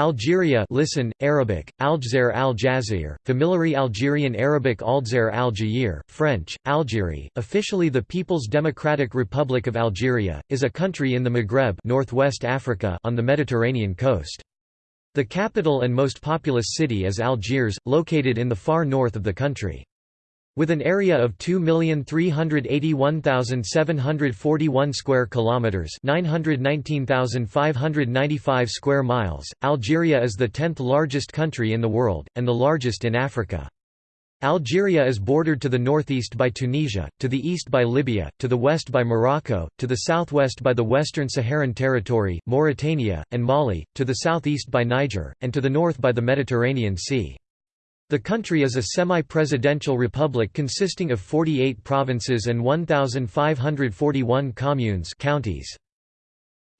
Algeria listen, Arabic, Aljazair al-Jazair, familiarly Algerian Arabic Aldzair al-Jair, French, Algerie, officially the People's Democratic Republic of Algeria, is a country in the Maghreb northwest Africa on the Mediterranean coast. The capital and most populous city is Algiers, located in the far north of the country. With an area of 2,381,741 square kilometers, 919,595 square miles, Algeria is the 10th largest country in the world and the largest in Africa. Algeria is bordered to the northeast by Tunisia, to the east by Libya, to the west by Morocco, to the southwest by the Western Saharan Territory, Mauritania, and Mali, to the southeast by Niger, and to the north by the Mediterranean Sea. The country is a semi-presidential republic consisting of 48 provinces and 1,541 communes counties.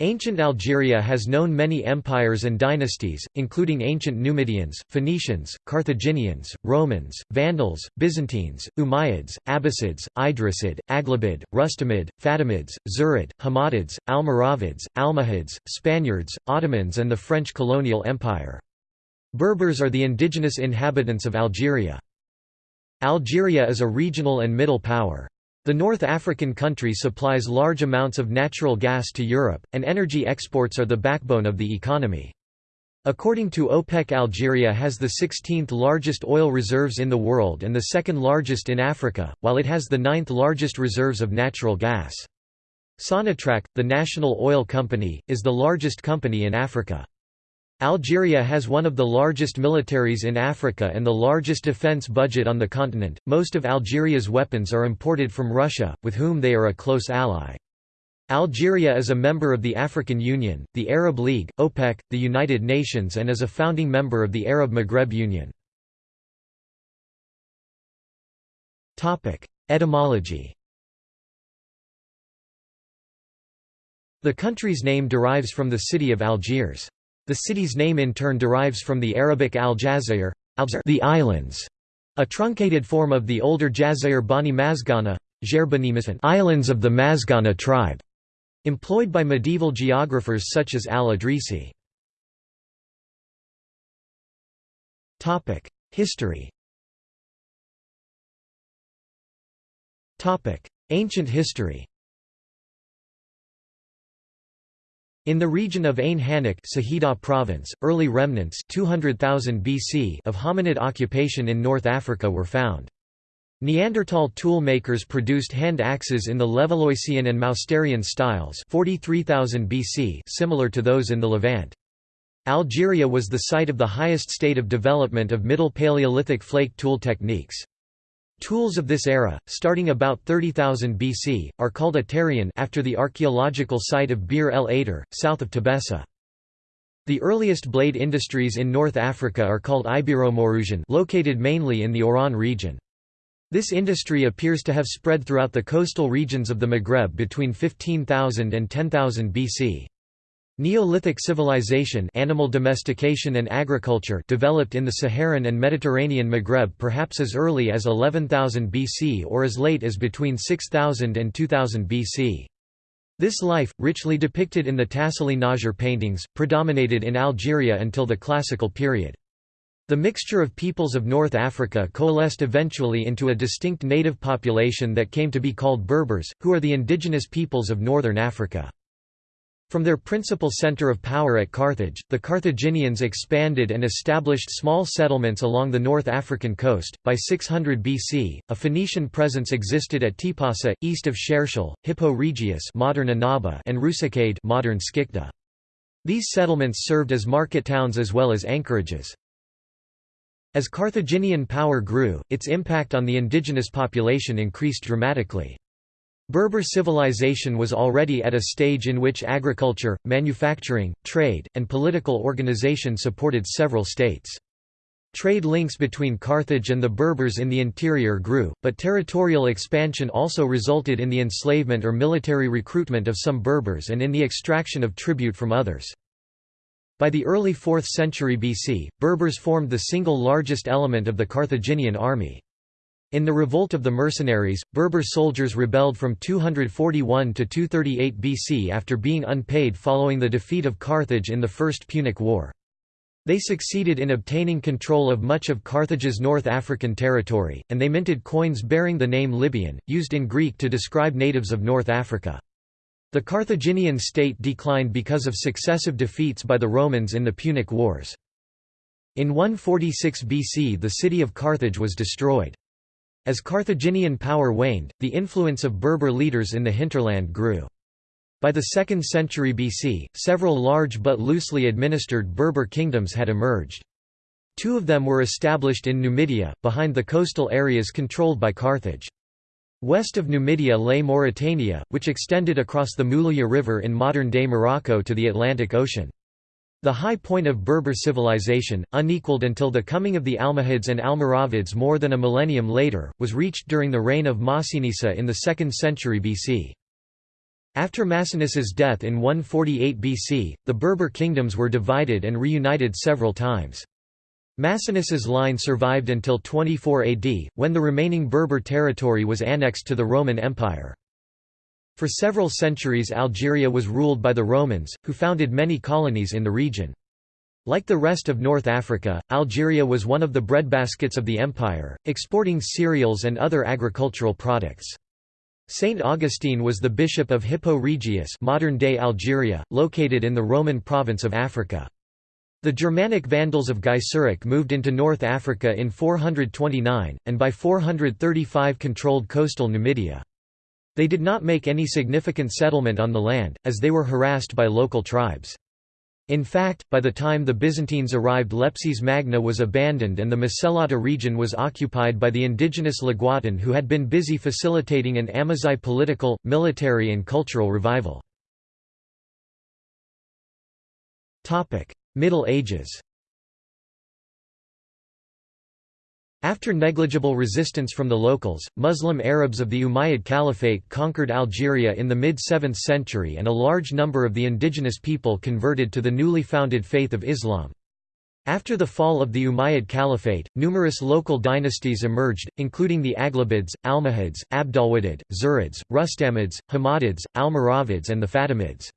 Ancient Algeria has known many empires and dynasties, including ancient Numidians, Phoenicians, Carthaginians, Romans, Vandals, Byzantines, Umayyads, Abbasids, Idrisid, Aghlabid, Rustamid, Fatimids, Zirid, Hammadids, Almoravids, Almohads, Spaniards, Ottomans and the French colonial empire. Berbers are the indigenous inhabitants of Algeria. Algeria is a regional and middle power. The North African country supplies large amounts of natural gas to Europe, and energy exports are the backbone of the economy. According to OPEC Algeria has the 16th largest oil reserves in the world and the second largest in Africa, while it has the ninth largest reserves of natural gas. Sonatrach, the national oil company, is the largest company in Africa. Algeria has one of the largest militaries in Africa and the largest defense budget on the continent. Most of Algeria's weapons are imported from Russia, with whom they are a close ally. Algeria is a member of the African Union, the Arab League, OPEC, the United Nations and is a founding member of the Arab Maghreb Union. Etymology The country's name derives from the city of Algiers. The city's name in turn derives from the Arabic al-Jazair, the islands, a truncated form of the older Jazair Bani Mazghana, islands of the Mazghana tribe, employed by medieval geographers such as al-Idrisi. History. Ancient history In the region of Ain Hanech province, early remnants 200,000 BC of hominid occupation in North Africa were found. Neanderthal tool makers produced hand axes in the Levalloisian and Mousterian styles 43,000 BC similar to those in the Levant. Algeria was the site of the highest state of development of Middle Paleolithic flake tool techniques. Tools of this era, starting about 30,000 BC, are called Aterian after the archaeological site of Bir el Ater, south of Tebessa. The earliest blade industries in North Africa are called Ibero-Maurusian located mainly in the Oran region. This industry appears to have spread throughout the coastal regions of the Maghreb between 15,000 and 10,000 BC. Neolithic civilization animal domestication and agriculture developed in the Saharan and Mediterranean Maghreb perhaps as early as 11,000 BC or as late as between 6000 and 2000 BC. This life, richly depicted in the Tassili n'Ajjer paintings, predominated in Algeria until the Classical period. The mixture of peoples of North Africa coalesced eventually into a distinct native population that came to be called Berbers, who are the indigenous peoples of northern Africa. From their principal center of power at Carthage, the Carthaginians expanded and established small settlements along the North African coast. By 600 BC, a Phoenician presence existed at Tipasa, east of Cherchell, Hippo Regius (modern Annaba) and Rusicade (modern Skikda). These settlements served as market towns as well as anchorages. As Carthaginian power grew, its impact on the indigenous population increased dramatically. Berber civilization was already at a stage in which agriculture, manufacturing, trade, and political organization supported several states. Trade links between Carthage and the Berbers in the interior grew, but territorial expansion also resulted in the enslavement or military recruitment of some Berbers and in the extraction of tribute from others. By the early 4th century BC, Berbers formed the single largest element of the Carthaginian army. In the Revolt of the Mercenaries, Berber soldiers rebelled from 241 to 238 BC after being unpaid following the defeat of Carthage in the First Punic War. They succeeded in obtaining control of much of Carthage's North African territory, and they minted coins bearing the name Libyan, used in Greek to describe natives of North Africa. The Carthaginian state declined because of successive defeats by the Romans in the Punic Wars. In 146 BC the city of Carthage was destroyed. As Carthaginian power waned, the influence of Berber leaders in the hinterland grew. By the 2nd century BC, several large but loosely administered Berber kingdoms had emerged. Two of them were established in Numidia, behind the coastal areas controlled by Carthage. West of Numidia lay Mauritania, which extended across the Moulouya River in modern-day Morocco to the Atlantic Ocean. The high point of Berber civilization, unequaled until the coming of the Almohads and Almoravids more than a millennium later, was reached during the reign of Massinissa in the 2nd century BC. After Massinissa's death in 148 BC, the Berber kingdoms were divided and reunited several times. Massinissa's line survived until 24 AD, when the remaining Berber territory was annexed to the Roman Empire. For several centuries Algeria was ruled by the Romans, who founded many colonies in the region. Like the rest of North Africa, Algeria was one of the breadbaskets of the empire, exporting cereals and other agricultural products. Saint Augustine was the bishop of Hippo Regius modern-day Algeria, located in the Roman province of Africa. The Germanic Vandals of Gaiseric moved into North Africa in 429, and by 435 controlled coastal Numidia. They did not make any significant settlement on the land, as they were harassed by local tribes. In fact, by the time the Byzantines arrived Leptis Magna was abandoned and the Masellata region was occupied by the indigenous Laguatan who had been busy facilitating an Amazigh political, military and cultural revival. Middle Ages After negligible resistance from the locals, Muslim Arabs of the Umayyad Caliphate conquered Algeria in the mid-7th century and a large number of the indigenous people converted to the newly founded faith of Islam. After the fall of the Umayyad Caliphate, numerous local dynasties emerged, including the Aghlabids, Almohads, Abdalwadid, Zirids, Rustamids, Hammadids, Almoravids and the Fatimids.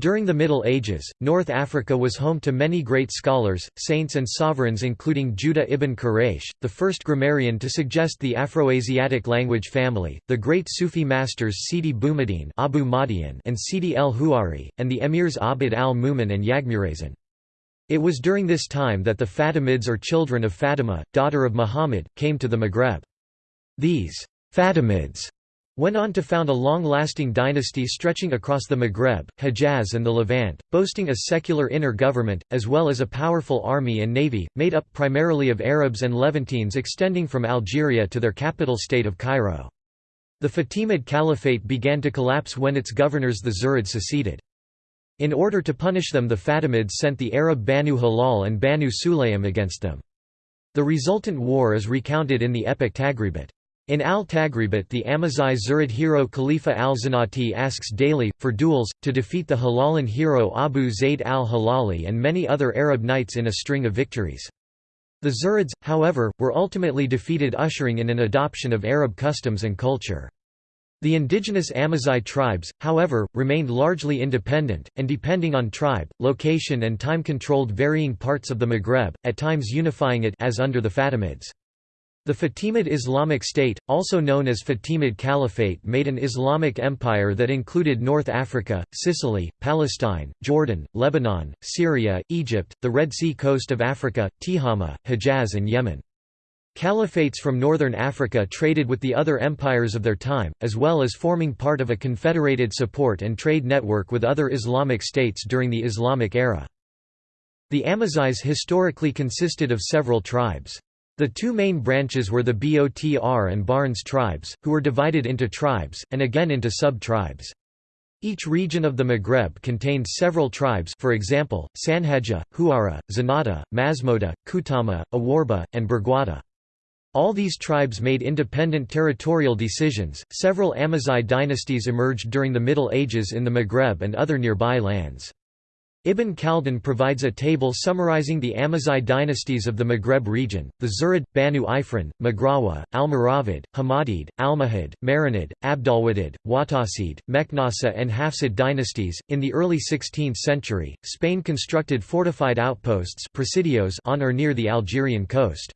During the Middle Ages, North Africa was home to many great scholars, saints and sovereigns including Judah ibn Quraysh, the first grammarian to suggest the Afroasiatic language family, the great Sufi masters Sidi Boumediene Abu Madian and Sidi el-Huari, and the emirs Abd al-Mumin and Yagmurazin. It was during this time that the Fatimids or children of Fatima, daughter of Muhammad, came to the Maghreb. These Fatimids went on to found a long-lasting dynasty stretching across the Maghreb, Hejaz and the Levant, boasting a secular inner government, as well as a powerful army and navy, made up primarily of Arabs and Levantines extending from Algeria to their capital state of Cairo. The Fatimid Caliphate began to collapse when its governors the Zirid seceded. In order to punish them the Fatimids sent the Arab Banu Hilal and Banu Sulaym against them. The resultant war is recounted in the epic Taghribut. In al-Taghribut the Amazigh Zirid hero Khalifa al-Zinati asks daily, for duels, to defeat the Hilalan hero Abu Zayd al-Hilali and many other Arab knights in a string of victories. The Zirids, however, were ultimately defeated ushering in an adoption of Arab customs and culture. The indigenous Amazigh tribes, however, remained largely independent, and depending on tribe, location and time controlled varying parts of the Maghreb, at times unifying it as under the Fatimids. The Fatimid Islamic State, also known as Fatimid Caliphate made an Islamic empire that included North Africa, Sicily, Palestine, Jordan, Lebanon, Syria, Egypt, the Red Sea coast of Africa, Tihama, Hejaz and Yemen. Caliphates from northern Africa traded with the other empires of their time, as well as forming part of a confederated support and trade network with other Islamic states during the Islamic era. The Amazighs historically consisted of several tribes. The two main branches were the Botr and Barnes tribes, who were divided into tribes, and again into sub-tribes. Each region of the Maghreb contained several tribes for example, Sanhaja, Huara, Zenata, Masmoda, Kutama, Awarba, and Berguada. All these tribes made independent territorial decisions. Several Amazigh dynasties emerged during the Middle Ages in the Maghreb and other nearby lands. Ibn Khaldun provides a table summarizing the Amazigh dynasties of the Maghreb region, the Zirid, Banu Ifrin, Maghrawa, Almoravid, Hamadid, Almohad, Marinid, Abdalwadid, Watasid, Meknasa and Hafsid dynasties. In the early 16th century, Spain constructed fortified outposts presidios on or near the Algerian coast.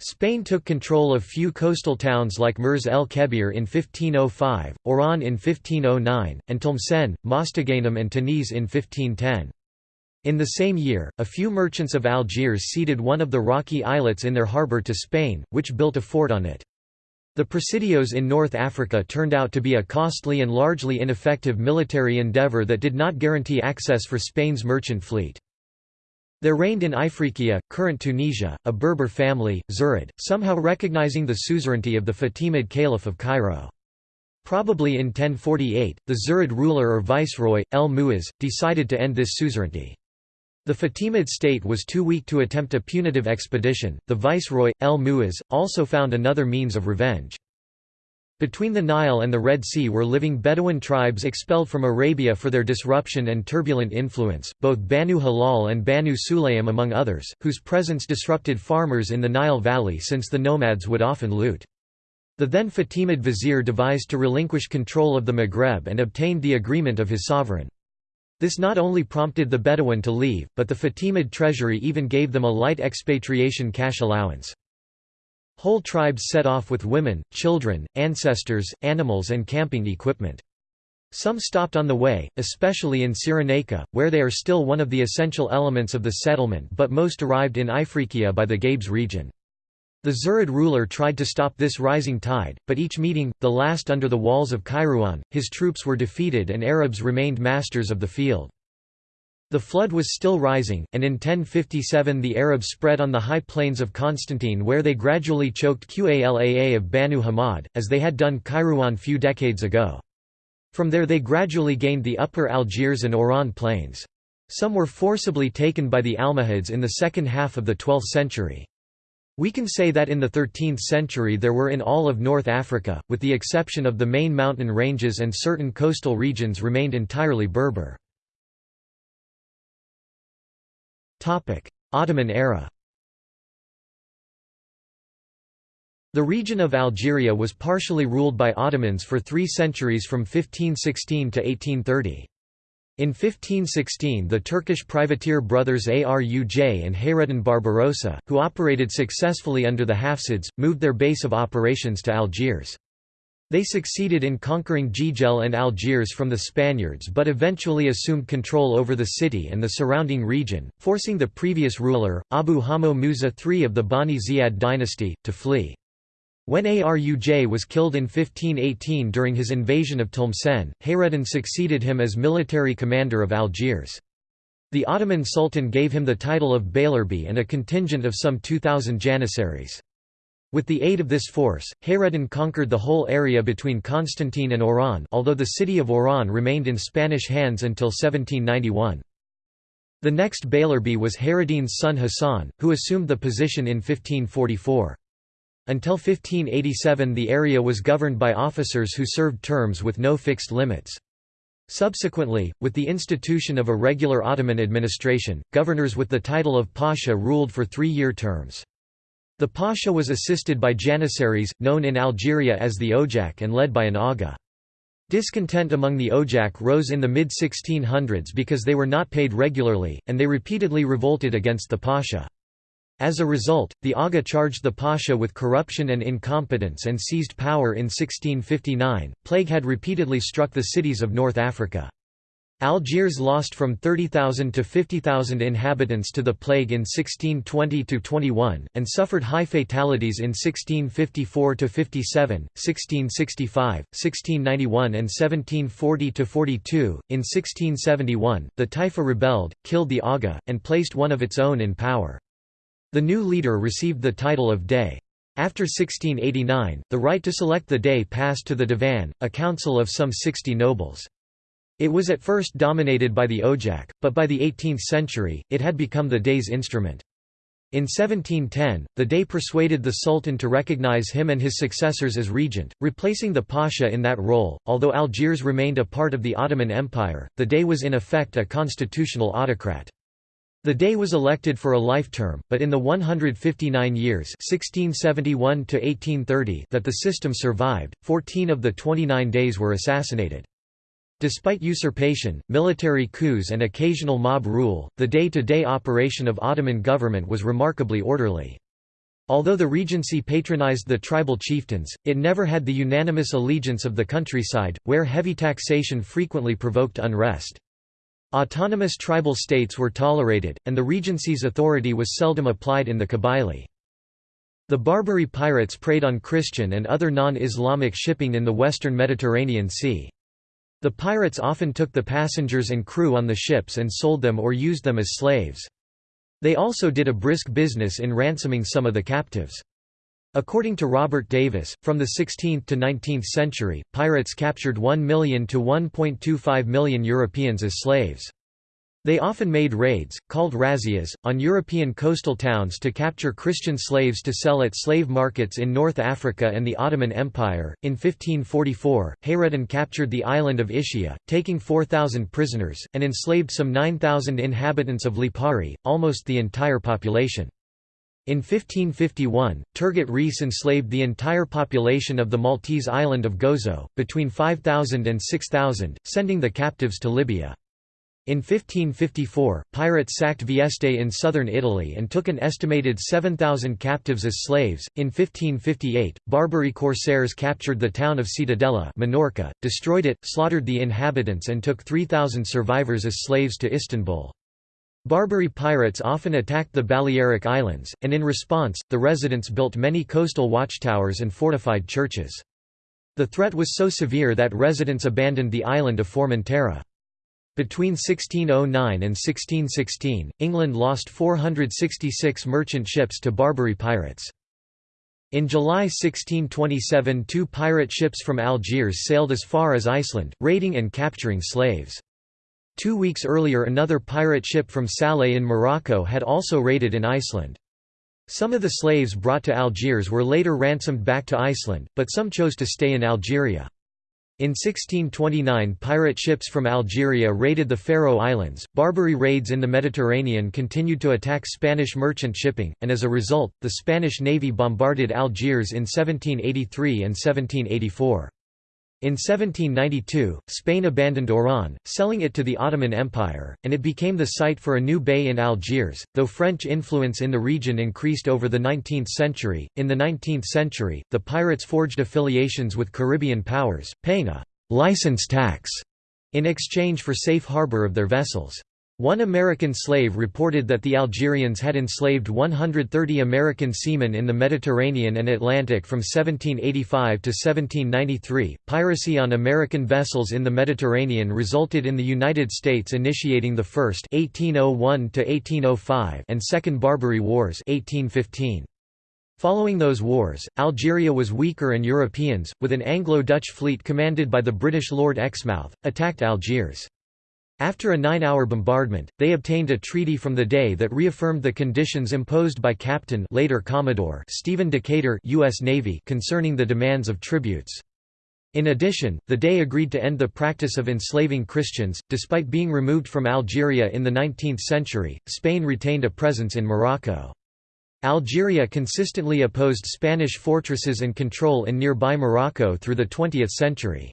Spain took control of few coastal towns like Mers el Kebir in 1505, Oran in 1509, and Tlemcen, Mostaganem and Tanis in 1510. In the same year, a few merchants of Algiers ceded one of the rocky islets in their harbour to Spain, which built a fort on it. The presidios in North Africa turned out to be a costly and largely ineffective military endeavour that did not guarantee access for Spain's merchant fleet. There reigned in Ifriqiya, current Tunisia, a Berber family, Zirid, somehow recognizing the suzerainty of the Fatimid Caliph of Cairo. Probably in 1048, the Zirid ruler or viceroy, El Muiz, decided to end this suzerainty. The Fatimid state was too weak to attempt a punitive expedition. The viceroy, El Muiz, also found another means of revenge. Between the Nile and the Red Sea were living Bedouin tribes expelled from Arabia for their disruption and turbulent influence, both Banu Hilal and Banu Sulaym among others, whose presence disrupted farmers in the Nile Valley since the nomads would often loot. The then Fatimid vizier devised to relinquish control of the Maghreb and obtained the agreement of his sovereign. This not only prompted the Bedouin to leave, but the Fatimid treasury even gave them a light expatriation cash allowance. Whole tribes set off with women, children, ancestors, animals and camping equipment. Some stopped on the way, especially in Cyrenaica, where they are still one of the essential elements of the settlement but most arrived in Ifriqiya by the Gabes region. The Zirid ruler tried to stop this rising tide, but each meeting, the last under the walls of Kairouan, his troops were defeated and Arabs remained masters of the field. The flood was still rising, and in 1057 the Arabs spread on the high plains of Constantine where they gradually choked Qalaa of Banu Hamad, as they had done Kairouan few decades ago. From there they gradually gained the upper Algiers and Oran plains. Some were forcibly taken by the Almohads in the second half of the 12th century. We can say that in the 13th century there were in all of North Africa, with the exception of the main mountain ranges and certain coastal regions remained entirely Berber. Ottoman era The region of Algeria was partially ruled by Ottomans for three centuries from 1516 to 1830. In 1516 the Turkish privateer brothers Aruj and Hayreddin Barbarossa, who operated successfully under the Hafsids, moved their base of operations to Algiers. They succeeded in conquering Jijel and Algiers from the Spaniards but eventually assumed control over the city and the surrounding region, forcing the previous ruler, Abu Hamo Musa III of the Bani Ziyad dynasty, to flee. When Aruj was killed in 1518 during his invasion of Tlemcen, Hayreddin succeeded him as military commander of Algiers. The Ottoman Sultan gave him the title of Beylerbey and a contingent of some 2,000 janissaries. With the aid of this force, Hayreddin conquered the whole area between Constantine and Oran although the city of Oran remained in Spanish hands until 1791. The next Beylerbey was Hayreddin's son Hassan, who assumed the position in 1544. Until 1587 the area was governed by officers who served terms with no fixed limits. Subsequently, with the institution of a regular Ottoman administration, governors with the title of Pasha ruled for three-year terms. The Pasha was assisted by Janissaries, known in Algeria as the Ojak and led by an Aga. Discontent among the Ojak rose in the mid-1600s because they were not paid regularly, and they repeatedly revolted against the Pasha. As a result, the Aga charged the Pasha with corruption and incompetence and seized power in 1659. Plague had repeatedly struck the cities of North Africa. Algiers lost from 30,000 to 50,000 inhabitants to the plague in 1620–21, and suffered high fatalities in 1654–57, 1665, 1691 and 1740–42. In 1671, the Taifa rebelled, killed the Aga, and placed one of its own in power. The new leader received the title of Dey. After 1689, the right to select the Dey passed to the Divan, a council of some 60 nobles. It was at first dominated by the ojak, but by the 18th century, it had become the Dey's instrument. In 1710, the Dey persuaded the Sultan to recognize him and his successors as regent, replacing the Pasha in that role. Although Algiers remained a part of the Ottoman Empire, the Dey was in effect a constitutional autocrat. The Dey was elected for a life term, but in the 159 years 1671 that the system survived, 14 of the 29 deys were assassinated. Despite usurpation, military coups and occasional mob rule, the day-to-day -day operation of Ottoman government was remarkably orderly. Although the regency patronized the tribal chieftains, it never had the unanimous allegiance of the countryside, where heavy taxation frequently provoked unrest. Autonomous tribal states were tolerated, and the regency's authority was seldom applied in the Kabylie. The Barbary pirates preyed on Christian and other non-Islamic shipping in the western Mediterranean Sea. The pirates often took the passengers and crew on the ships and sold them or used them as slaves. They also did a brisk business in ransoming some of the captives. According to Robert Davis, from the 16th to 19th century, pirates captured 1 million to 1.25 million Europeans as slaves. They often made raids, called razzias, on European coastal towns to capture Christian slaves to sell at slave markets in North Africa and the Ottoman Empire. In 1544, Hayreddin captured the island of Ischia, taking 4,000 prisoners, and enslaved some 9,000 inhabitants of Lipari, almost the entire population. In 1551, Turgut Reis enslaved the entire population of the Maltese island of Gozo, between 5,000 and 6,000, sending the captives to Libya. In 1554, pirates sacked Vieste in southern Italy and took an estimated 7,000 captives as slaves. In 1558, Barbary corsairs captured the town of Ciutadella, Minorca, destroyed it, slaughtered the inhabitants, and took 3,000 survivors as slaves to Istanbul. Barbary pirates often attacked the Balearic Islands, and in response, the residents built many coastal watchtowers and fortified churches. The threat was so severe that residents abandoned the island of Formentera. Between 1609 and 1616, England lost 466 merchant ships to Barbary pirates. In July 1627 two pirate ships from Algiers sailed as far as Iceland, raiding and capturing slaves. Two weeks earlier another pirate ship from Salé in Morocco had also raided in Iceland. Some of the slaves brought to Algiers were later ransomed back to Iceland, but some chose to stay in Algeria. In 1629 pirate ships from Algeria raided the Faroe Islands, Barbary raids in the Mediterranean continued to attack Spanish merchant shipping, and as a result, the Spanish navy bombarded Algiers in 1783 and 1784. In 1792, Spain abandoned Oran, selling it to the Ottoman Empire, and it became the site for a new bay in Algiers. Though French influence in the region increased over the 19th century, in the 19th century, the pirates forged affiliations with Caribbean powers, paying a license tax in exchange for safe harbor of their vessels. One American slave reported that the Algerians had enslaved 130 American seamen in the Mediterranean and Atlantic from 1785 to 1793. Piracy on American vessels in the Mediterranean resulted in the United States initiating the first 1801 to 1805 and second Barbary Wars 1815. Following those wars, Algeria was weaker and Europeans, with an Anglo-Dutch fleet commanded by the British Lord Exmouth, attacked Algiers. After a nine-hour bombardment, they obtained a treaty from the Dey that reaffirmed the conditions imposed by Captain later Commodore Stephen Decatur US Navy concerning the demands of tributes. In addition, the Dey agreed to end the practice of enslaving Christians. Despite being removed from Algeria in the 19th century, Spain retained a presence in Morocco. Algeria consistently opposed Spanish fortresses and control in nearby Morocco through the 20th century.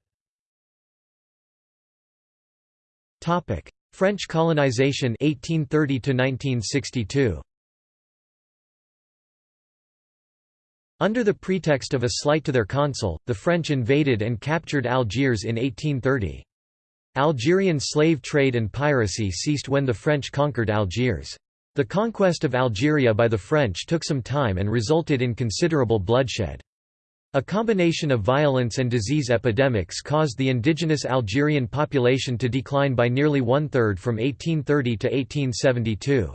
Topic: French colonization 1830 to 1962. Under the pretext of a slight to their consul, the French invaded and captured Algiers in 1830. Algerian slave trade and piracy ceased when the French conquered Algiers. The conquest of Algeria by the French took some time and resulted in considerable bloodshed. A combination of violence and disease epidemics caused the indigenous Algerian population to decline by nearly one-third from 1830 to 1872.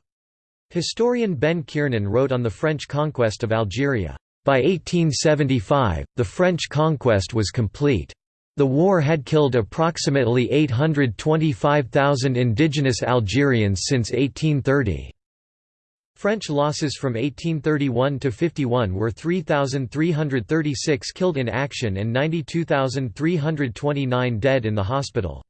Historian Ben Kiernan wrote on the French conquest of Algeria, "...by 1875, the French conquest was complete. The war had killed approximately 825,000 indigenous Algerians since 1830." French losses from 1831 to 51 were 3,336 killed in action and 92,329 dead in the hospital.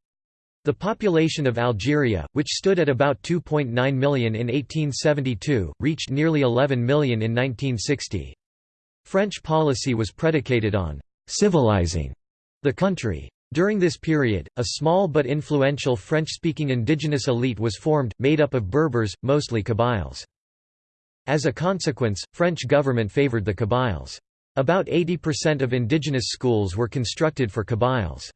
The population of Algeria, which stood at about 2.9 million in 1872, reached nearly 11 million in 1960. French policy was predicated on «civilizing» the country. During this period, a small but influential French-speaking indigenous elite was formed, made up of Berbers, mostly Kabyles. As a consequence, French government favored the Kabyles. About 80% of indigenous schools were constructed for Kabyles.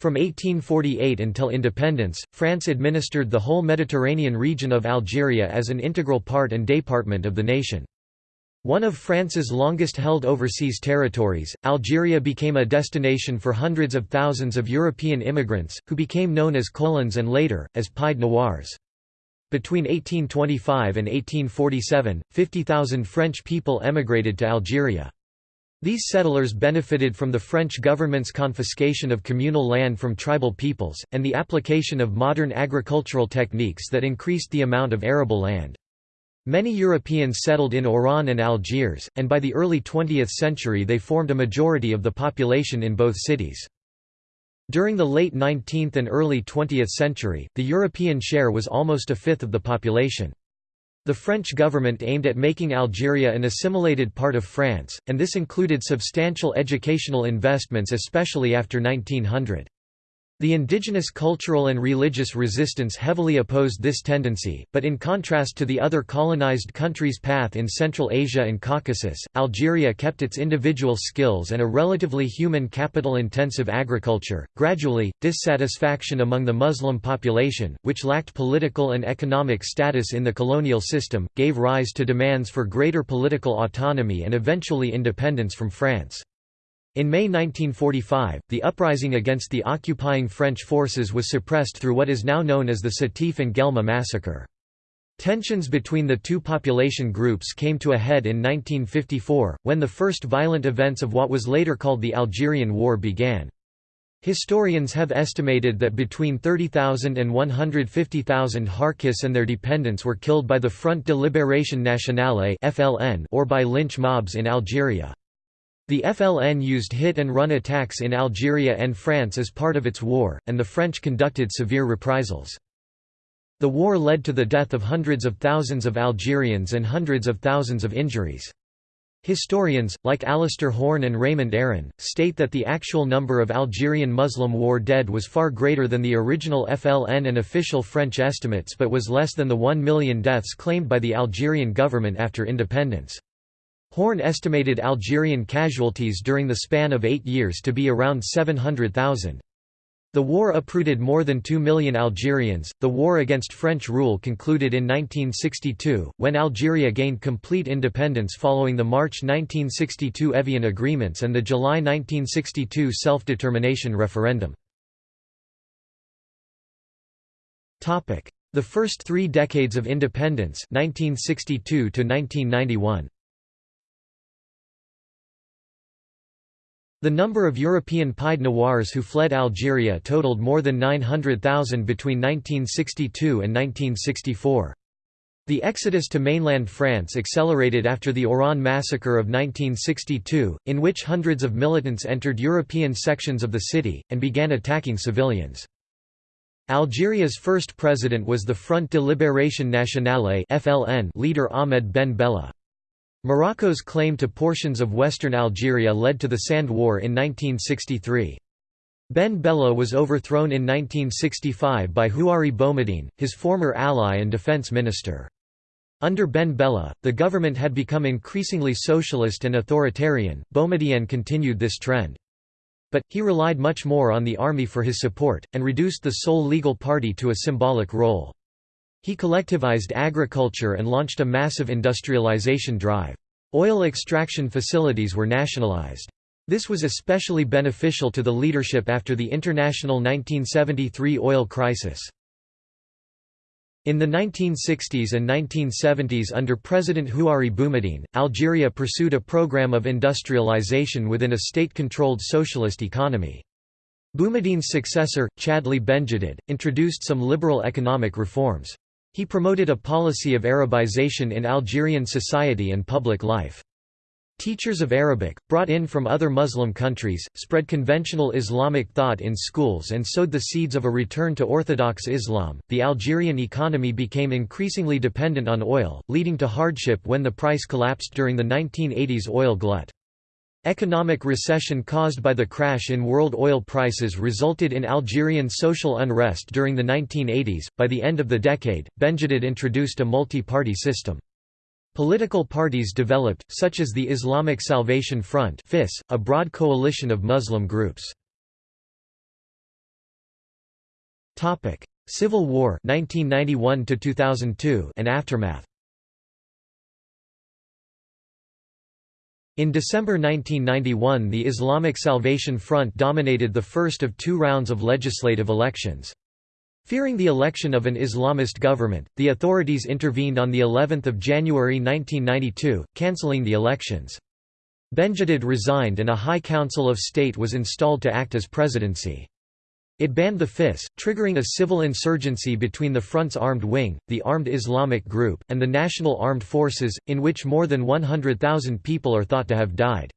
From 1848 until independence, France administered the whole Mediterranean region of Algeria as an integral part and department of the nation. One of France's longest-held overseas territories, Algeria became a destination for hundreds of thousands of European immigrants, who became known as colons and later, as Pied Noirs. Between 1825 and 1847, 50,000 French people emigrated to Algeria. These settlers benefited from the French government's confiscation of communal land from tribal peoples, and the application of modern agricultural techniques that increased the amount of arable land. Many Europeans settled in Oran and Algiers, and by the early 20th century they formed a majority of the population in both cities. During the late 19th and early 20th century, the European share was almost a fifth of the population. The French government aimed at making Algeria an assimilated part of France, and this included substantial educational investments especially after 1900. The indigenous cultural and religious resistance heavily opposed this tendency, but in contrast to the other colonized countries' path in Central Asia and Caucasus, Algeria kept its individual skills and a relatively human capital-intensive agriculture. Gradually, dissatisfaction among the Muslim population, which lacked political and economic status in the colonial system, gave rise to demands for greater political autonomy and eventually independence from France. In May 1945, the uprising against the occupying French forces was suppressed through what is now known as the Sétif and Guelma massacre. Tensions between the two population groups came to a head in 1954, when the first violent events of what was later called the Algerian War began. Historians have estimated that between 30,000 and 150,000 Harkis and their dependents were killed by the Front de Libération Nationale or by lynch mobs in Algeria. The FLN used hit-and-run attacks in Algeria and France as part of its war, and the French conducted severe reprisals. The war led to the death of hundreds of thousands of Algerians and hundreds of thousands of injuries. Historians, like Alistair Horne and Raymond Aron, state that the actual number of Algerian Muslim war dead was far greater than the original FLN and official French estimates but was less than the 1 million deaths claimed by the Algerian government after independence. Horne estimated Algerian casualties during the span of eight years to be around 700,000. The war uprooted more than 2 million Algerians. The war against French rule concluded in 1962, when Algeria gained complete independence following the March 1962 Evian agreements and the July 1962 self-determination referendum. The first three decades of independence 1962 to 1991. The number of European Pied Noirs who fled Algeria totaled more than 900,000 between 1962 and 1964. The exodus to mainland France accelerated after the Oran massacre of 1962, in which hundreds of militants entered European sections of the city, and began attacking civilians. Algeria's first president was the Front de Libération Nationale leader Ahmed Ben Bella. Morocco's claim to portions of western Algeria led to the Sand War in 1963. Ben Bella was overthrown in 1965 by Houari Boumediene, his former ally and defense minister. Under Ben Bella, the government had become increasingly socialist and authoritarian. Boumediene continued this trend. But, he relied much more on the army for his support, and reduced the sole legal party to a symbolic role. He collectivized agriculture and launched a massive industrialization drive. Oil extraction facilities were nationalized. This was especially beneficial to the leadership after the international 1973 oil crisis. In the 1960s and 1970s under President Houari Boumediene, Algeria pursued a program of industrialization within a state-controlled socialist economy. Boumediene's successor, Chadli Benjedid, introduced some liberal economic reforms. He promoted a policy of Arabization in Algerian society and public life. Teachers of Arabic, brought in from other Muslim countries, spread conventional Islamic thought in schools and sowed the seeds of a return to Orthodox Islam. The Algerian economy became increasingly dependent on oil, leading to hardship when the price collapsed during the 1980s oil glut. Economic recession caused by the crash in world oil prices resulted in Algerian social unrest during the 1980s. By the end of the decade, Benjedid introduced a multi party system. Political parties developed, such as the Islamic Salvation Front a broad coalition of Muslim groups. Civil War 1991 and aftermath In December 1991 the Islamic Salvation Front dominated the first of two rounds of legislative elections. Fearing the election of an Islamist government, the authorities intervened on the 11th of January 1992, cancelling the elections. Benjedid resigned and a High Council of State was installed to act as presidency. It banned the FIS, triggering a civil insurgency between the front's armed wing, the Armed Islamic Group, and the National Armed Forces, in which more than 100,000 people are thought to have died.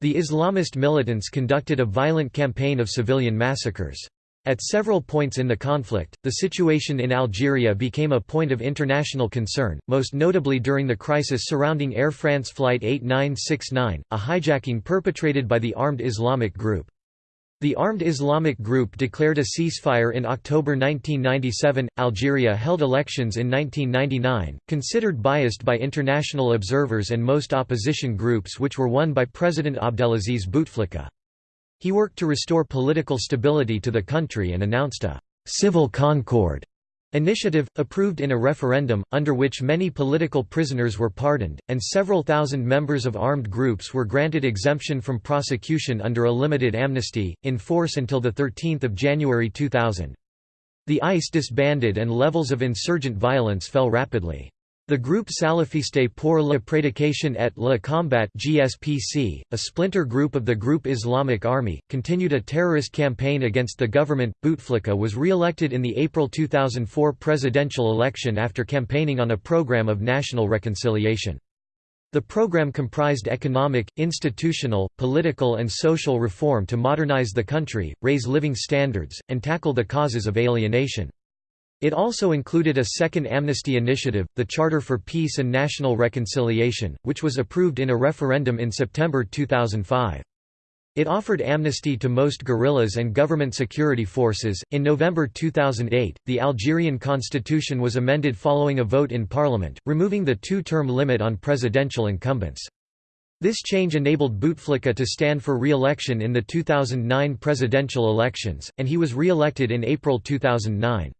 The Islamist militants conducted a violent campaign of civilian massacres. At several points in the conflict, the situation in Algeria became a point of international concern, most notably during the crisis surrounding Air France Flight 8969, a hijacking perpetrated by the Armed Islamic Group. The Armed Islamic Group declared a ceasefire in October 1997. Algeria held elections in 1999, considered biased by international observers and most opposition groups, which were won by President Abdelaziz Bouteflika. He worked to restore political stability to the country and announced a «civil concord» initiative, approved in a referendum, under which many political prisoners were pardoned, and several thousand members of armed groups were granted exemption from prosecution under a limited amnesty, in force until 13 January 2000. The AIS disbanded and levels of insurgent violence fell rapidly. The group Salafiste pour la Prédication et le Combat GSPC, a splinter group of the Group Islamic Army, continued a terrorist campaign against the government. Bouteflika was re-elected in the April 2004 presidential election after campaigning on a program of national reconciliation. The program comprised economic, institutional, political and social reform to modernize the country, raise living standards, and tackle the causes of alienation. It also included a second amnesty initiative, the Charter for Peace and National Reconciliation, which was approved in a referendum in September 2005. It offered amnesty to most guerrillas and government security forces. In November 2008, the Algerian constitution was amended following a vote in parliament, removing the two term limit on presidential incumbents. This change enabled Bouteflika to stand for re election in the 2009 presidential elections, and he was re elected in April 2009.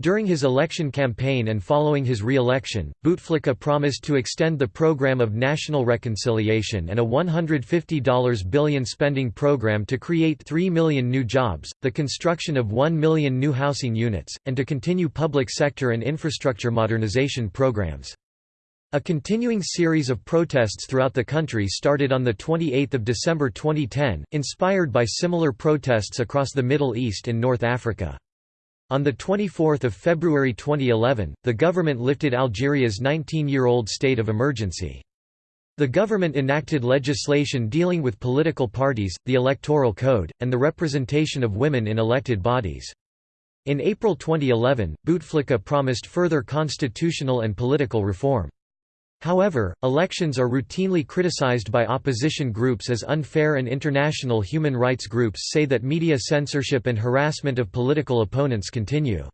During his election campaign and following his re-election, Bouteflika promised to extend the program of national reconciliation and a $150 billion spending program to create 3 million new jobs, the construction of 1 million new housing units, and to continue public sector and infrastructure modernization programs. A continuing series of protests throughout the country started on 28 December 2010, inspired by similar protests across the Middle East and North Africa. On 24 February 2011, the government lifted Algeria's 19-year-old state of emergency. The government enacted legislation dealing with political parties, the electoral code, and the representation of women in elected bodies. In April 2011, Bouteflika promised further constitutional and political reform. However, elections are routinely criticized by opposition groups as unfair and international human rights groups say that media censorship and harassment of political opponents continue.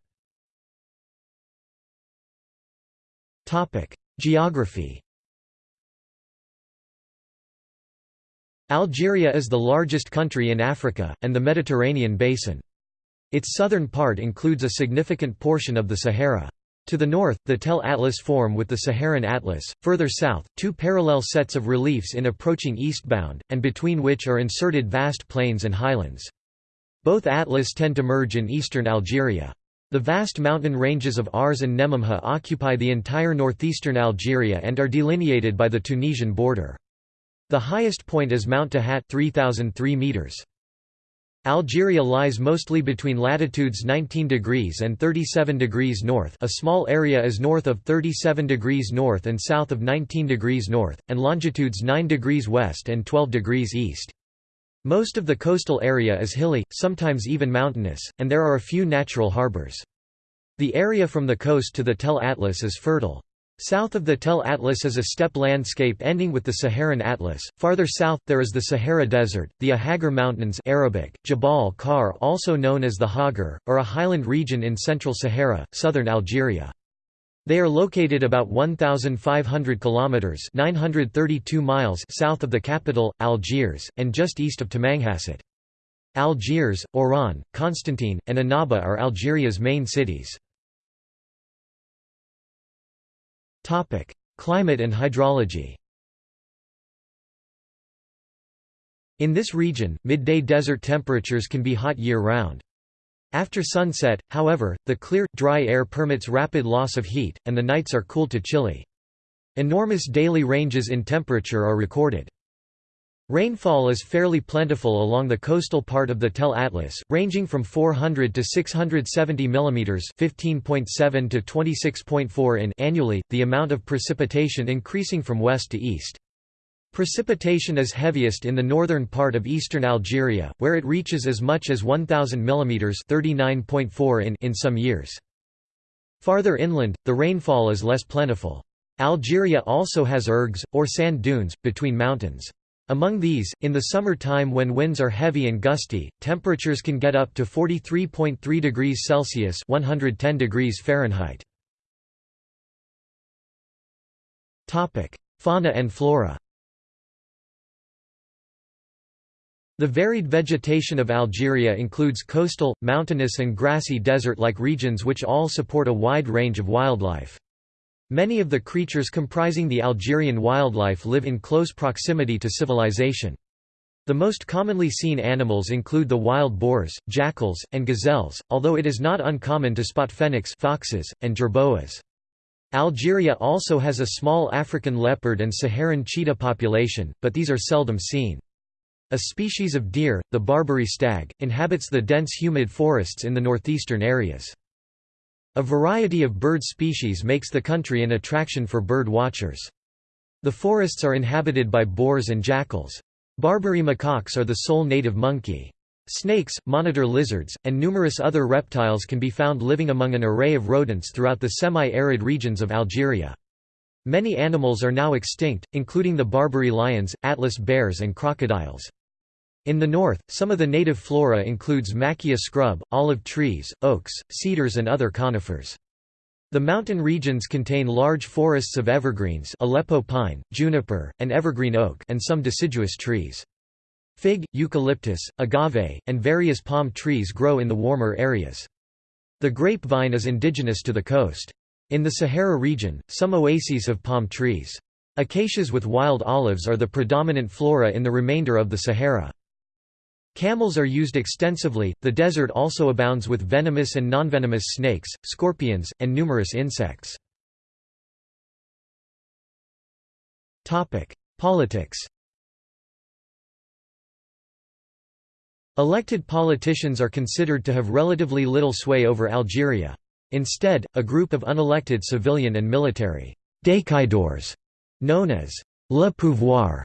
Geography Algeria is the largest country in Africa, and the Mediterranean basin. Its southern part includes a significant portion of the Sahara. To the north, the Tell Atlas form with the Saharan Atlas, further south, two parallel sets of reliefs in approaching eastbound, and between which are inserted vast plains and highlands. Both atlas tend to merge in eastern Algeria. The vast mountain ranges of Ars and Nemamha occupy the entire northeastern Algeria and are delineated by the Tunisian border. The highest point is Mount Tahat 3003 meters. Algeria lies mostly between latitudes 19 degrees and 37 degrees north a small area is north of 37 degrees north and south of 19 degrees north, and longitudes 9 degrees west and 12 degrees east. Most of the coastal area is hilly, sometimes even mountainous, and there are a few natural harbors. The area from the coast to the Tell Atlas is fertile. South of the Tell Atlas is a steppe landscape ending with the Saharan Atlas. Farther south, there is the Sahara Desert, the Ahagar Mountains Arabic, Jabal Khar also known as the Hoggar, or a highland region in central Sahara, southern Algeria. They are located about 1,500 kilometers (932 miles) south of the capital, Algiers, and just east of Tamanrasset. Algiers, Oran, Constantine, and Annaba are Algeria's main cities. Topic: Climate and hydrology. In this region, midday desert temperatures can be hot year-round. After sunset, however, the clear, dry air permits rapid loss of heat, and the nights are cool to chilly. Enormous daily ranges in temperature are recorded. Rainfall is fairly plentiful along the coastal part of the Tell Atlas, ranging from 400 to 670 mm (15.7 to 26.4 in) annually, the amount of precipitation increasing from west to east. Precipitation is heaviest in the northern part of eastern Algeria, where it reaches as much as 1000 mm (39.4 in) in some years. Farther inland, the rainfall is less plentiful. Algeria also has ergs, or sand dunes, between mountains. Among these, in the summer time when winds are heavy and gusty, temperatures can get up to 43.3 degrees Celsius 110 degrees Fahrenheit. Fauna and flora The varied vegetation of Algeria includes coastal, mountainous and grassy desert-like regions which all support a wide range of wildlife. Many of the creatures comprising the Algerian wildlife live in close proximity to civilization. The most commonly seen animals include the wild boars, jackals, and gazelles, although it is not uncommon to spot fennecs foxes, and jerboas. Algeria also has a small African leopard and Saharan cheetah population, but these are seldom seen. A species of deer, the Barbary stag, inhabits the dense humid forests in the northeastern areas. A variety of bird species makes the country an attraction for bird watchers. The forests are inhabited by boars and jackals. Barbary macaques are the sole native monkey. Snakes, monitor lizards, and numerous other reptiles can be found living among an array of rodents throughout the semi-arid regions of Algeria. Many animals are now extinct, including the Barbary lions, Atlas bears and crocodiles. In the north, some of the native flora includes macchia scrub, olive trees, oaks, cedars and other conifers. The mountain regions contain large forests of evergreens Aleppo pine, juniper, and evergreen oak and some deciduous trees. Fig, eucalyptus, agave, and various palm trees grow in the warmer areas. The grapevine is indigenous to the coast. In the Sahara region, some oases have palm trees. Acacias with wild olives are the predominant flora in the remainder of the Sahara. Camels are used extensively. The desert also abounds with venomous and nonvenomous snakes, scorpions, and numerous insects. Topic: Politics. Elected politicians are considered to have relatively little sway over Algeria. Instead, a group of unelected civilian and military décideurs, known as le pouvoir,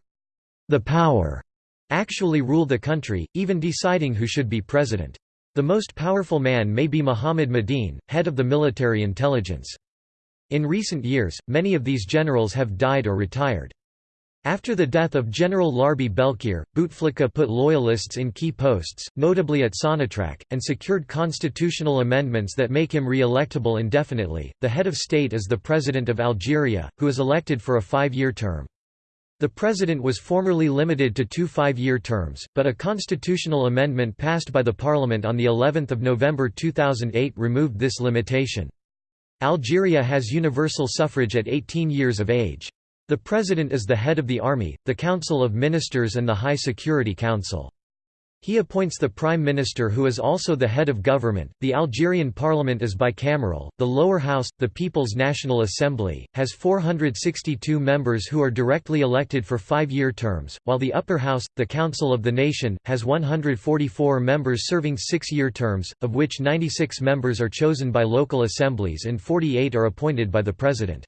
the power, actually rule the country, even deciding who should be president. The most powerful man may be Mohamed Mediène, head of the military intelligence. In recent years, many of these generals have died or retired. After the death of General Larbi Belkheir, Bouteflika put loyalists in key posts, notably at Sonatrach, and secured constitutional amendments that make him re-electable indefinitely. The head of state is the President of Algeria, who is elected for a five-year term. The president was formerly limited to two five-year terms, but a constitutional amendment passed by the parliament on the 11th of November 2008 removed this limitation. Algeria has universal suffrage at 18 years of age. The president is the head of the army, the council of ministers and the High Security Council. He appoints the prime minister who is also the head of government. The Algerian parliament is bicameral. The lower house, the People's National Assembly, has 462 members who are directly elected for 5-year terms, while the upper house, the Council of the Nation, has 144 members serving 6-year terms, of which 96 members are chosen by local assemblies and 48 are appointed by the president.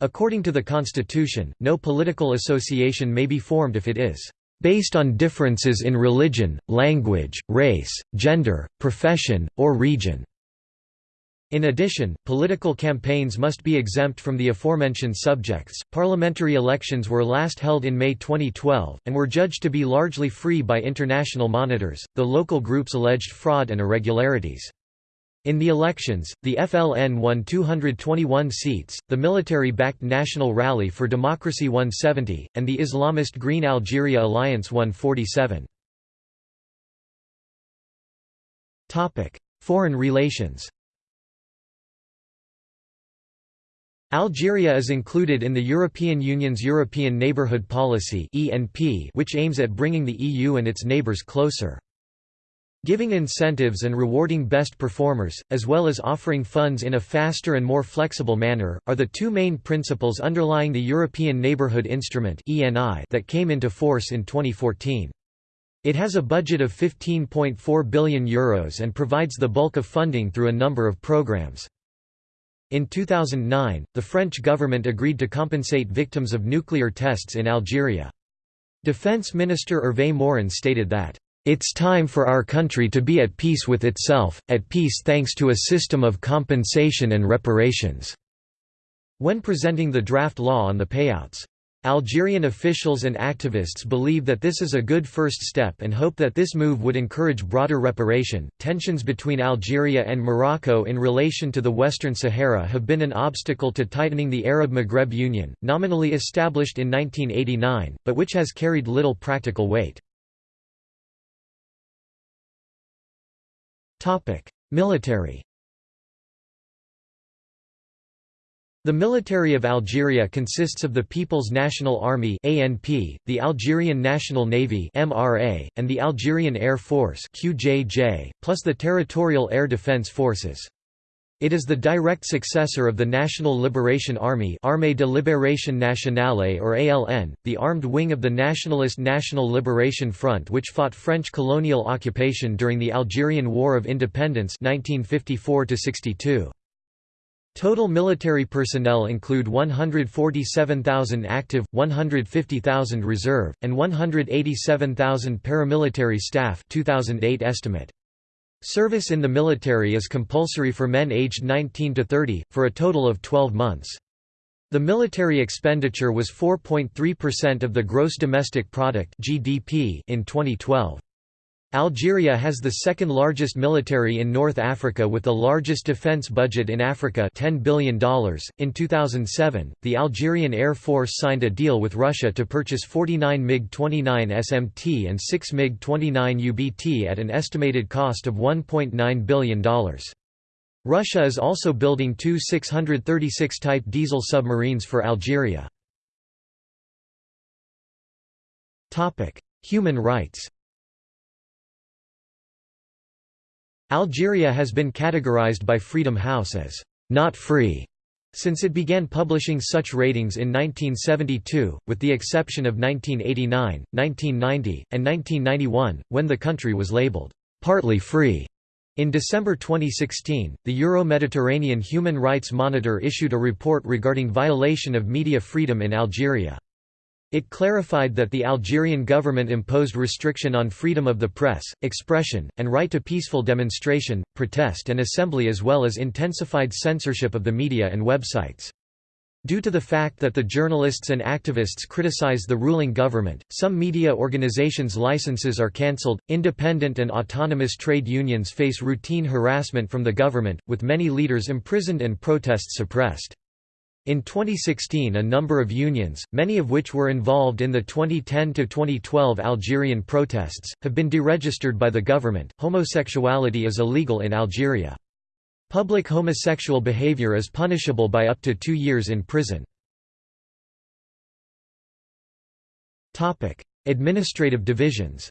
According to the constitution, no political association may be formed if it is based on differences in religion, language, race, gender, profession, or region. In addition, political campaigns must be exempt from the aforementioned subjects. Parliamentary elections were last held in May 2012, and were judged to be largely free by international monitors, though local groups alleged fraud and irregularities. In the elections, the FLN won 221 seats, the military-backed National Rally for Democracy won 70, and the Islamist Green Algeria Alliance won 47. Foreign relations Algeria is included in the European Union's European Neighbourhood Policy which aims at bringing the EU and its neighbours closer. Giving incentives and rewarding best performers, as well as offering funds in a faster and more flexible manner, are the two main principles underlying the European Neighbourhood Instrument that came into force in 2014. It has a budget of €15.4 billion Euros and provides the bulk of funding through a number of programs. In 2009, the French government agreed to compensate victims of nuclear tests in Algeria. Defense Minister Hervé Morin stated that it's time for our country to be at peace with itself, at peace thanks to a system of compensation and reparations." When presenting the draft law on the payouts. Algerian officials and activists believe that this is a good first step and hope that this move would encourage broader reparation. Tensions between Algeria and Morocco in relation to the Western Sahara have been an obstacle to tightening the Arab Maghreb Union, nominally established in 1989, but which has carried little practical weight. Military The military of Algeria consists of the People's National Army (ANP), the Algerian National Navy (MRA), and the Algerian Air Force (QJJ), plus the Territorial Air Defense Forces. It is the direct successor of the National Liberation Army Armée de Libération Nationale or ALN, the armed wing of the Nationalist National Liberation Front which fought French colonial occupation during the Algerian War of Independence 1954 -62. Total military personnel include 147,000 active, 150,000 reserve, and 187,000 paramilitary staff 2008 estimate. Service in the military is compulsory for men aged 19 to 30, for a total of 12 months. The military expenditure was 4.3% of the gross domestic product (GDP) in 2012. Algeria has the second largest military in North Africa with the largest defense budget in Africa $10 billion. In 2007, the Algerian Air Force signed a deal with Russia to purchase 49 MiG-29 SMT and 6 MiG-29 UBT at an estimated cost of $1.9 billion. Russia is also building two 636 Type diesel submarines for Algeria. Human rights Algeria has been categorized by Freedom House as not free since it began publishing such ratings in 1972, with the exception of 1989, 1990, and 1991, when the country was labeled partly free. In December 2016, the Euro-Mediterranean Human Rights Monitor issued a report regarding violation of media freedom in Algeria. It clarified that the Algerian government imposed restriction on freedom of the press, expression, and right to peaceful demonstration, protest and assembly as well as intensified censorship of the media and websites. Due to the fact that the journalists and activists criticize the ruling government, some media organizations' licenses are cancelled. Independent and autonomous trade unions face routine harassment from the government, with many leaders imprisoned and protests suppressed. In 2016 a number of unions, many of which were involved in the 2010–2012 Algerian protests, have been deregistered by the government. Homosexuality is illegal in Algeria. Public homosexual behavior is punishable by up to two years in prison. Administrative divisions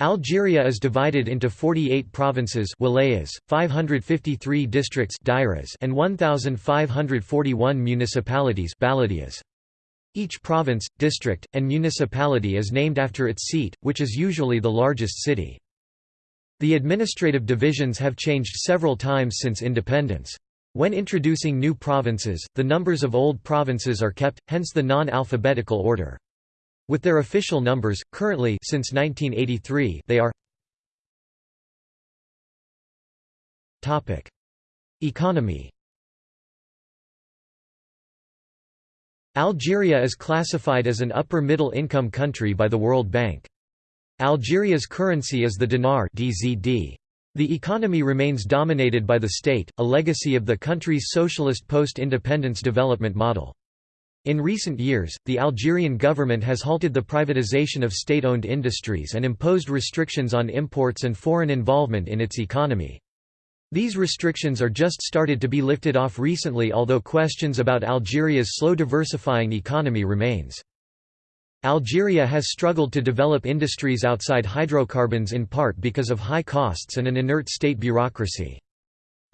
Algeria is divided into 48 provinces wilayas, 553 districts and 1,541 municipalities baladias. Each province, district, and municipality is named after its seat, which is usually the largest city. The administrative divisions have changed several times since independence. When introducing new provinces, the numbers of old provinces are kept, hence the non-alphabetical order. With their official numbers, currently since 1983 they are Economy Algeria is classified as an upper-middle income country by the World Bank. Algeria's currency is the dinar DZD. The economy remains dominated by the state, a legacy of the country's socialist post-independence development model. In recent years, the Algerian government has halted the privatization of state-owned industries and imposed restrictions on imports and foreign involvement in its economy. These restrictions are just started to be lifted off recently although questions about Algeria's slow diversifying economy remains. Algeria has struggled to develop industries outside hydrocarbons in part because of high costs and an inert state bureaucracy.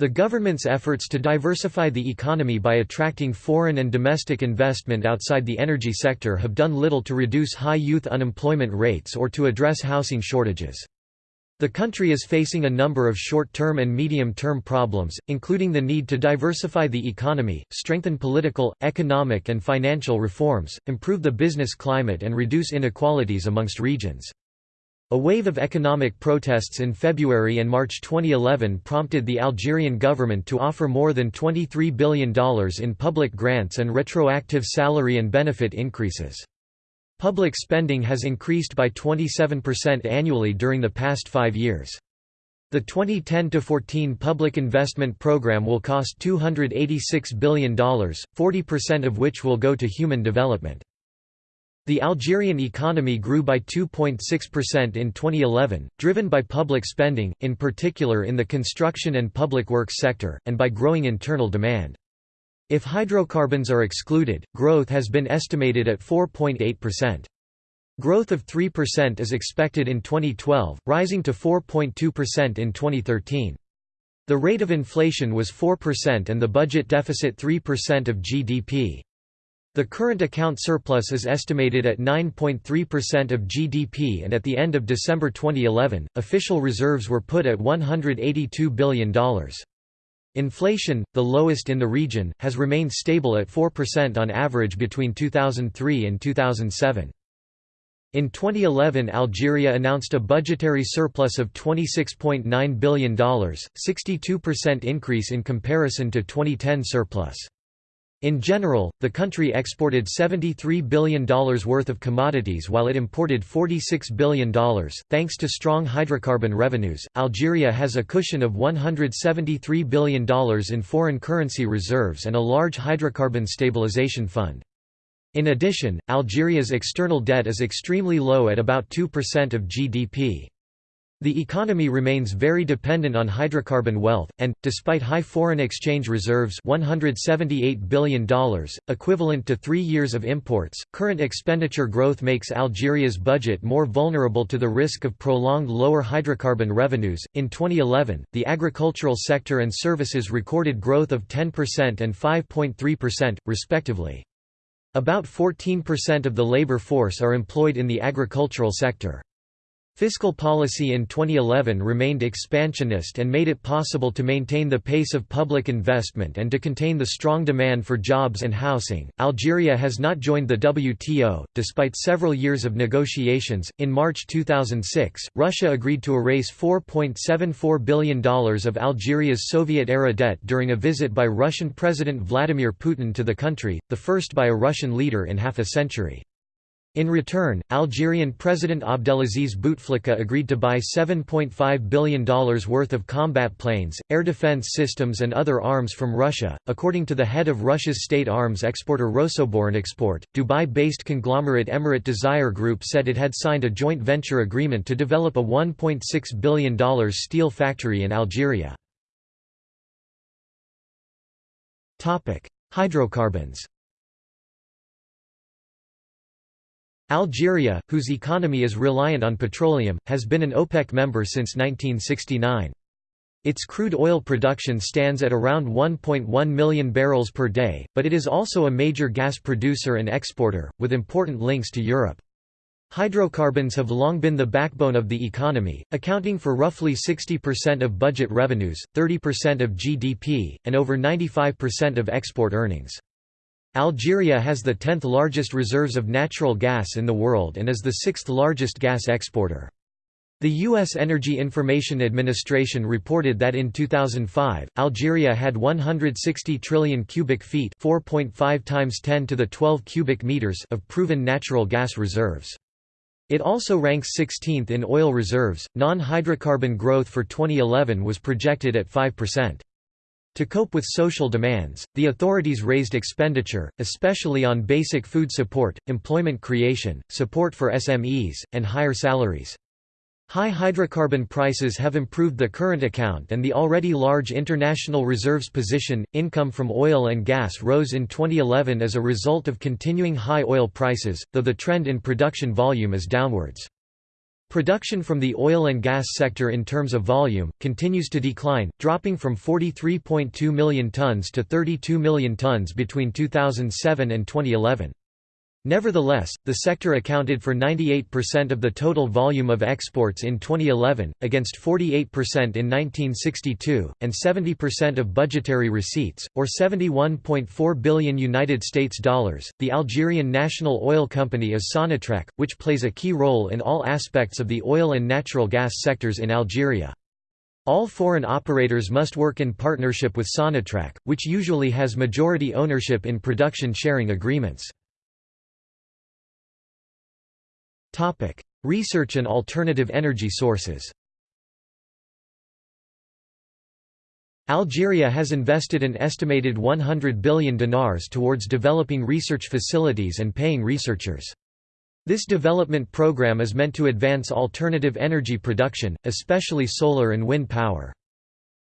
The government's efforts to diversify the economy by attracting foreign and domestic investment outside the energy sector have done little to reduce high youth unemployment rates or to address housing shortages. The country is facing a number of short-term and medium-term problems, including the need to diversify the economy, strengthen political, economic and financial reforms, improve the business climate and reduce inequalities amongst regions. A wave of economic protests in February and March 2011 prompted the Algerian government to offer more than $23 billion in public grants and retroactive salary and benefit increases. Public spending has increased by 27% annually during the past five years. The 2010–14 public investment program will cost $286 billion, 40% of which will go to human development. The Algerian economy grew by 2.6% in 2011, driven by public spending, in particular in the construction and public works sector, and by growing internal demand. If hydrocarbons are excluded, growth has been estimated at 4.8%. Growth of 3% is expected in 2012, rising to 4.2% in 2013. The rate of inflation was 4% and the budget deficit 3% of GDP. The current account surplus is estimated at 9.3% of GDP and at the end of December 2011, official reserves were put at $182 billion. Inflation, the lowest in the region, has remained stable at 4% on average between 2003 and 2007. In 2011 Algeria announced a budgetary surplus of $26.9 billion, 62% increase in comparison to 2010 surplus. In general, the country exported $73 billion worth of commodities while it imported $46 billion. Thanks to strong hydrocarbon revenues, Algeria has a cushion of $173 billion in foreign currency reserves and a large hydrocarbon stabilization fund. In addition, Algeria's external debt is extremely low at about 2% of GDP. The economy remains very dependent on hydrocarbon wealth, and, despite high foreign exchange reserves $178 billion, equivalent to three years of imports, current expenditure growth makes Algeria's budget more vulnerable to the risk of prolonged lower hydrocarbon revenues. In 2011, the agricultural sector and services recorded growth of 10% and 5.3%, respectively. About 14% of the labor force are employed in the agricultural sector. Fiscal policy in 2011 remained expansionist and made it possible to maintain the pace of public investment and to contain the strong demand for jobs and housing. Algeria has not joined the WTO, despite several years of negotiations. In March 2006, Russia agreed to erase $4.74 billion of Algeria's Soviet era debt during a visit by Russian President Vladimir Putin to the country, the first by a Russian leader in half a century. In return, Algerian President Abdelaziz Bouteflika agreed to buy $7.5 billion worth of combat planes, air defense systems, and other arms from Russia. According to the head of Russia's state arms exporter Rosoboronexport, Dubai based conglomerate Emarat Dzayer Group said it had signed a joint venture agreement to develop a $1.6 billion steel factory in Algeria. Hydrocarbons Algeria, whose economy is reliant on petroleum, has been an OPEC member since 1969. Its crude oil production stands at around 1.1 million barrels per day, but it is also a major gas producer and exporter, with important links to Europe. Hydrocarbons have long been the backbone of the economy, accounting for roughly 60% of budget revenues, 30% of GDP, and over 95% of export earnings. Algeria has the 10th largest reserves of natural gas in the world and is the sixth largest gas exporter. The U.S. Energy Information Administration reported that in 2005, Algeria had 160 trillion cubic feet 4.5 times 10 to the 12 cubic meters of proven natural gas reserves. It also ranks 16th in oil reserves. Non-hydrocarbon growth for 2011 was projected at 5%. To cope with social demands, the authorities raised expenditure, especially on basic food support, employment creation, support for SMEs, and higher salaries. High hydrocarbon prices have improved the current account and the already large international reserves position. Income from oil and gas rose in 2011 as a result of continuing high oil prices, though the trend in production volume is downwards. Production from the oil and gas sector in terms of volume, continues to decline, dropping from 43.2 million tonnes to 32 million tonnes between 2007 and 2011. Nevertheless, the sector accounted for 98% of the total volume of exports in 2011, against 48% in 1962, and 70% of budgetary receipts, or 71.4 billion United States dollars. The Algerian national oil company is Sonatrach, which plays a key role in all aspects of the oil and natural gas sectors in Algeria. All foreign operators must work in partnership with Sonatrach, which usually has majority ownership in production sharing agreements. Topic: Research and alternative energy sources. Algeria has invested an estimated 100 billion dinars towards developing research facilities and paying researchers. This development program is meant to advance alternative energy production, especially solar and wind power.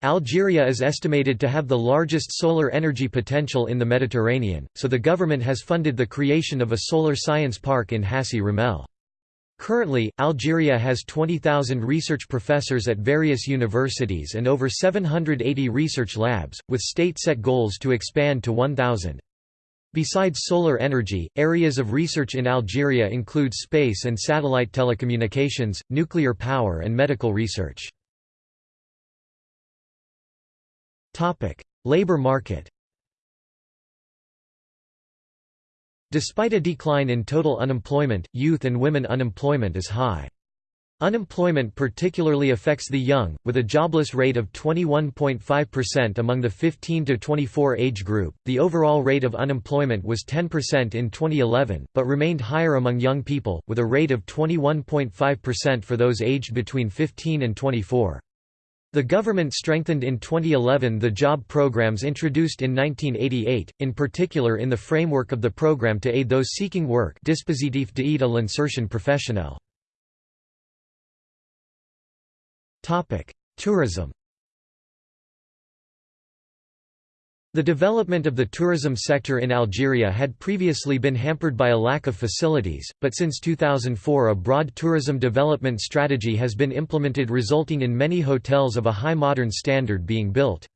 Algeria is estimated to have the largest solar energy potential in the Mediterranean, so the government has funded the creation of a solar science park in Hassi R'Mel. Currently, Algeria has 20,000 research professors at various universities and over 780 research labs, with state-set goals to expand to 1,000. Besides solar energy, areas of research in Algeria include space and satellite telecommunications, nuclear power and medical research. Labor market Despite a decline in total unemployment, youth and women unemployment is high. Unemployment particularly affects the young, with a jobless rate of 21.5% among the 15 to 24 age group. The overall rate of unemployment was 10% in 2011, but remained higher among young people, with a rate of 21.5% for those aged between 15 and 24. The government strengthened in 2011 the job programs introduced in 1988, in particular in the framework of the program to aid those seeking work Dispositif d'aide à l'insertion professionnelle. Tourism The development of the tourism sector in Algeria had previously been hampered by a lack of facilities, but since 2004 a broad tourism development strategy has been implemented resulting in many hotels of a high modern standard being built.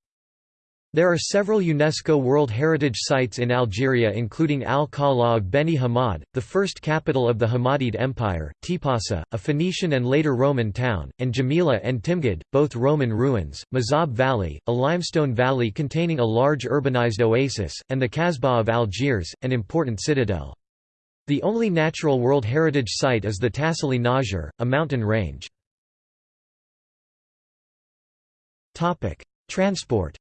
There are several UNESCO World Heritage Sites in Algeria including Al-Qala of Beni Hammad, the first capital of the Hammadid Empire, Tipasa, a Phoenician and later Roman town, and Djémila and Timgad, both Roman ruins, M'zab Valley, a limestone valley containing a large urbanized oasis, and the Kasbah of Algiers, an important citadel. The only natural World Heritage Site is the Tassili n'Ajjer, a mountain range. Transport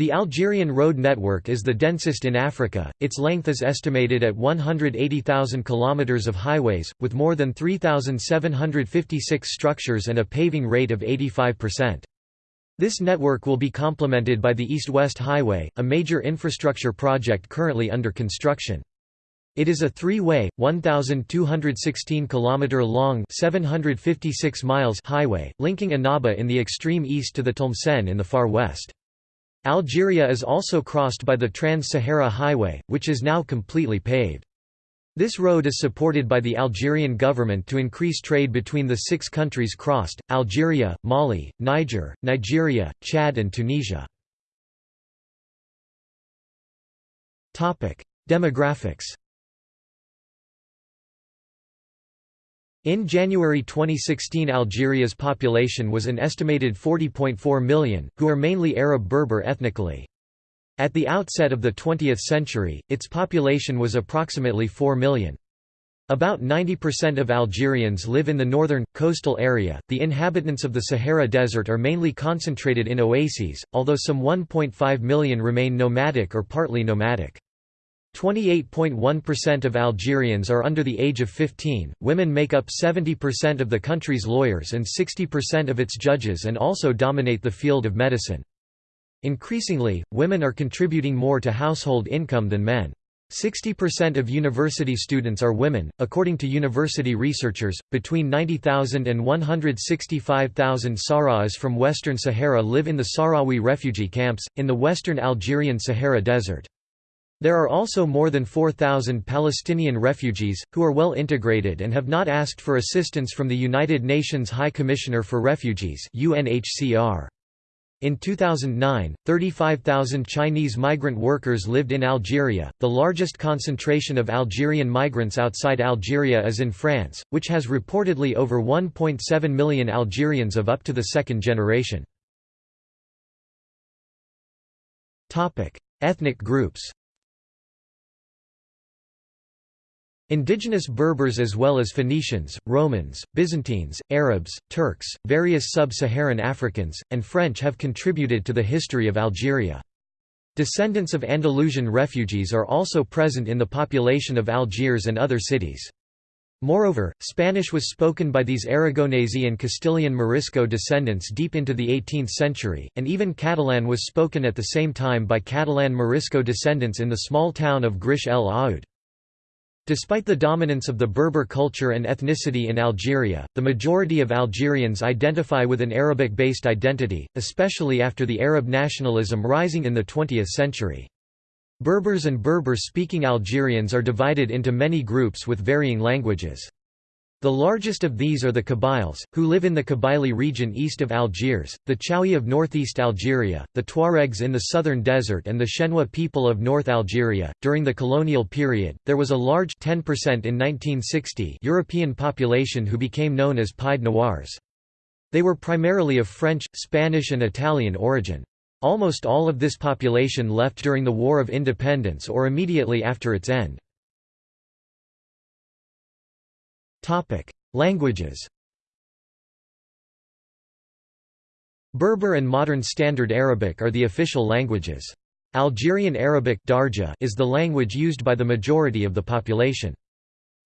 The Algerian road network is the densest in Africa, its length is estimated at 180,000 km of highways, with more than 3,756 structures and a paving rate of 85%. This network will be complemented by the East-West Highway, a major infrastructure project currently under construction. It is a three-way, 1,216 km long 756 miles highway, linking Annaba in the extreme east to the Tlemcen in the far west. Algeria is also crossed by the Trans-Sahara Highway, which is now completely paved. This road is supported by the Algerian government to increase trade between the six countries crossed, Algeria, Mali, Niger, Nigeria, Chad and Tunisia. Demographics In January 2016 Algeria's population was an estimated 40.4 million, who are mainly Arab Berber ethnically. At the outset of the 20th century, its population was approximately 4 million. About 90% of Algerians live in the northern, coastal area. The inhabitants of the Sahara Desert are mainly concentrated in oases, although some 1.5 million remain nomadic or partly nomadic. 28.1% of Algerians are under the age of 15. Women make up 70% of the country's lawyers and 60% of its judges and also dominate the field of medicine. Increasingly, women are contributing more to household income than men. 60% of university students are women, according to university researchers. Between 90,000 and 165,000 Sahrawis from Western Sahara live in the Sahrawi refugee camps, in the western Algerian Sahara Desert. There are also more than 4,000 Palestinian refugees, who are well integrated and have not asked for assistance from the United Nations High Commissioner for Refugees UNHCR. In 2009, 35,000 Chinese migrant workers lived in Algeria. The largest concentration of Algerian migrants outside Algeria is in France, which has reportedly over 1.7 million Algerians of up to the second generation. Topic: Ethnic groups. Indigenous Berbers as well as Phoenicians, Romans, Byzantines, Arabs, Turks, various sub-Saharan Africans, and French have contributed to the history of Algeria. Descendants of Andalusian refugees are also present in the population of Algiers and other cities. Moreover, Spanish was spoken by these Aragonese and Castilian Morisco descendants deep into the 18th century, and even Catalan was spoken at the same time by Catalan Morisco descendants in the small town of Grish el Aoud. Despite the dominance of the Berber culture and ethnicity in Algeria, the majority of Algerians identify with an Arabic-based identity, especially after the Arab nationalism rising in the 20th century. Berbers and Berber-speaking Algerians are divided into many groups with varying languages. The largest of these are the Kabyles, who live in the Kabylie region east of Algiers, the Chaouis of northeast Algeria, the Tuaregs in the southern desert, and the Shenwa people of North Algeria. During the colonial period, there was a large 10% in 1960 European population who became known as Pied Noirs. They were primarily of French, Spanish, and Italian origin. Almost all of this population left during the War of Independence or immediately after its end. Topic: Languages. Berber and Modern Standard Arabic are the official languages. Algerian Arabic Darja is the language used by the majority of the population.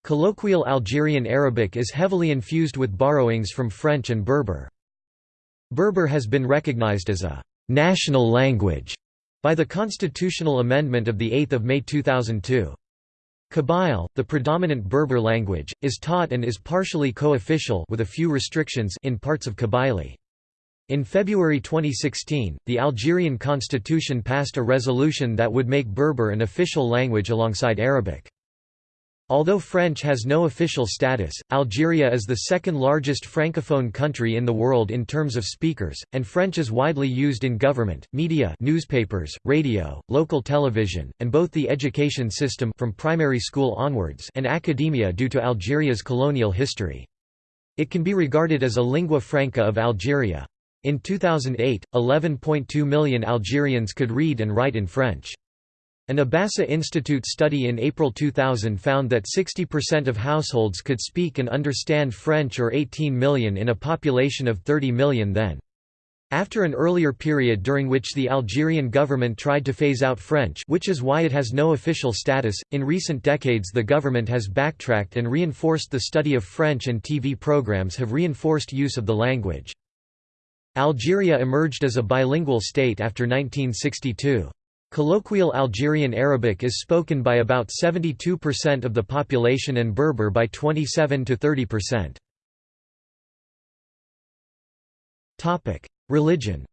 Colloquial Algerian Arabic is heavily infused with borrowings from French and Berber. Berber has been recognized as a «national language» by the constitutional amendment of 8 May 2002. Kabyle, the predominant Berber language, is taught and is partially co-official with a few restrictions in parts of Kabylie. In February 2016, the Algerian constitution passed a resolution that would make Berber an official language alongside Arabic. Although French has no official status, Algeria is the second largest francophone country in the world in terms of speakers, and French is widely used in government, media newspapers, radio, local television, and both the education system from primary school onwards and academia due to Algeria's colonial history. It can be regarded as a lingua franca of Algeria. In 2008, 11.2 million Algerians could read and write in French. An Abassa Institute study in April 2000 found that 60% of households could speak and understand French or 18 million in a population of 30 million then. After an earlier period during which the Algerian government tried to phase out French which is why it has no official status, in recent decades the government has backtracked and reinforced the study of French and TV programs have reinforced use of the language. Algeria emerged as a bilingual state after 1962. Colloquial Algerian Arabic is spoken by about 72% of the population and Berber by 27 to 30%. Topic: Religion.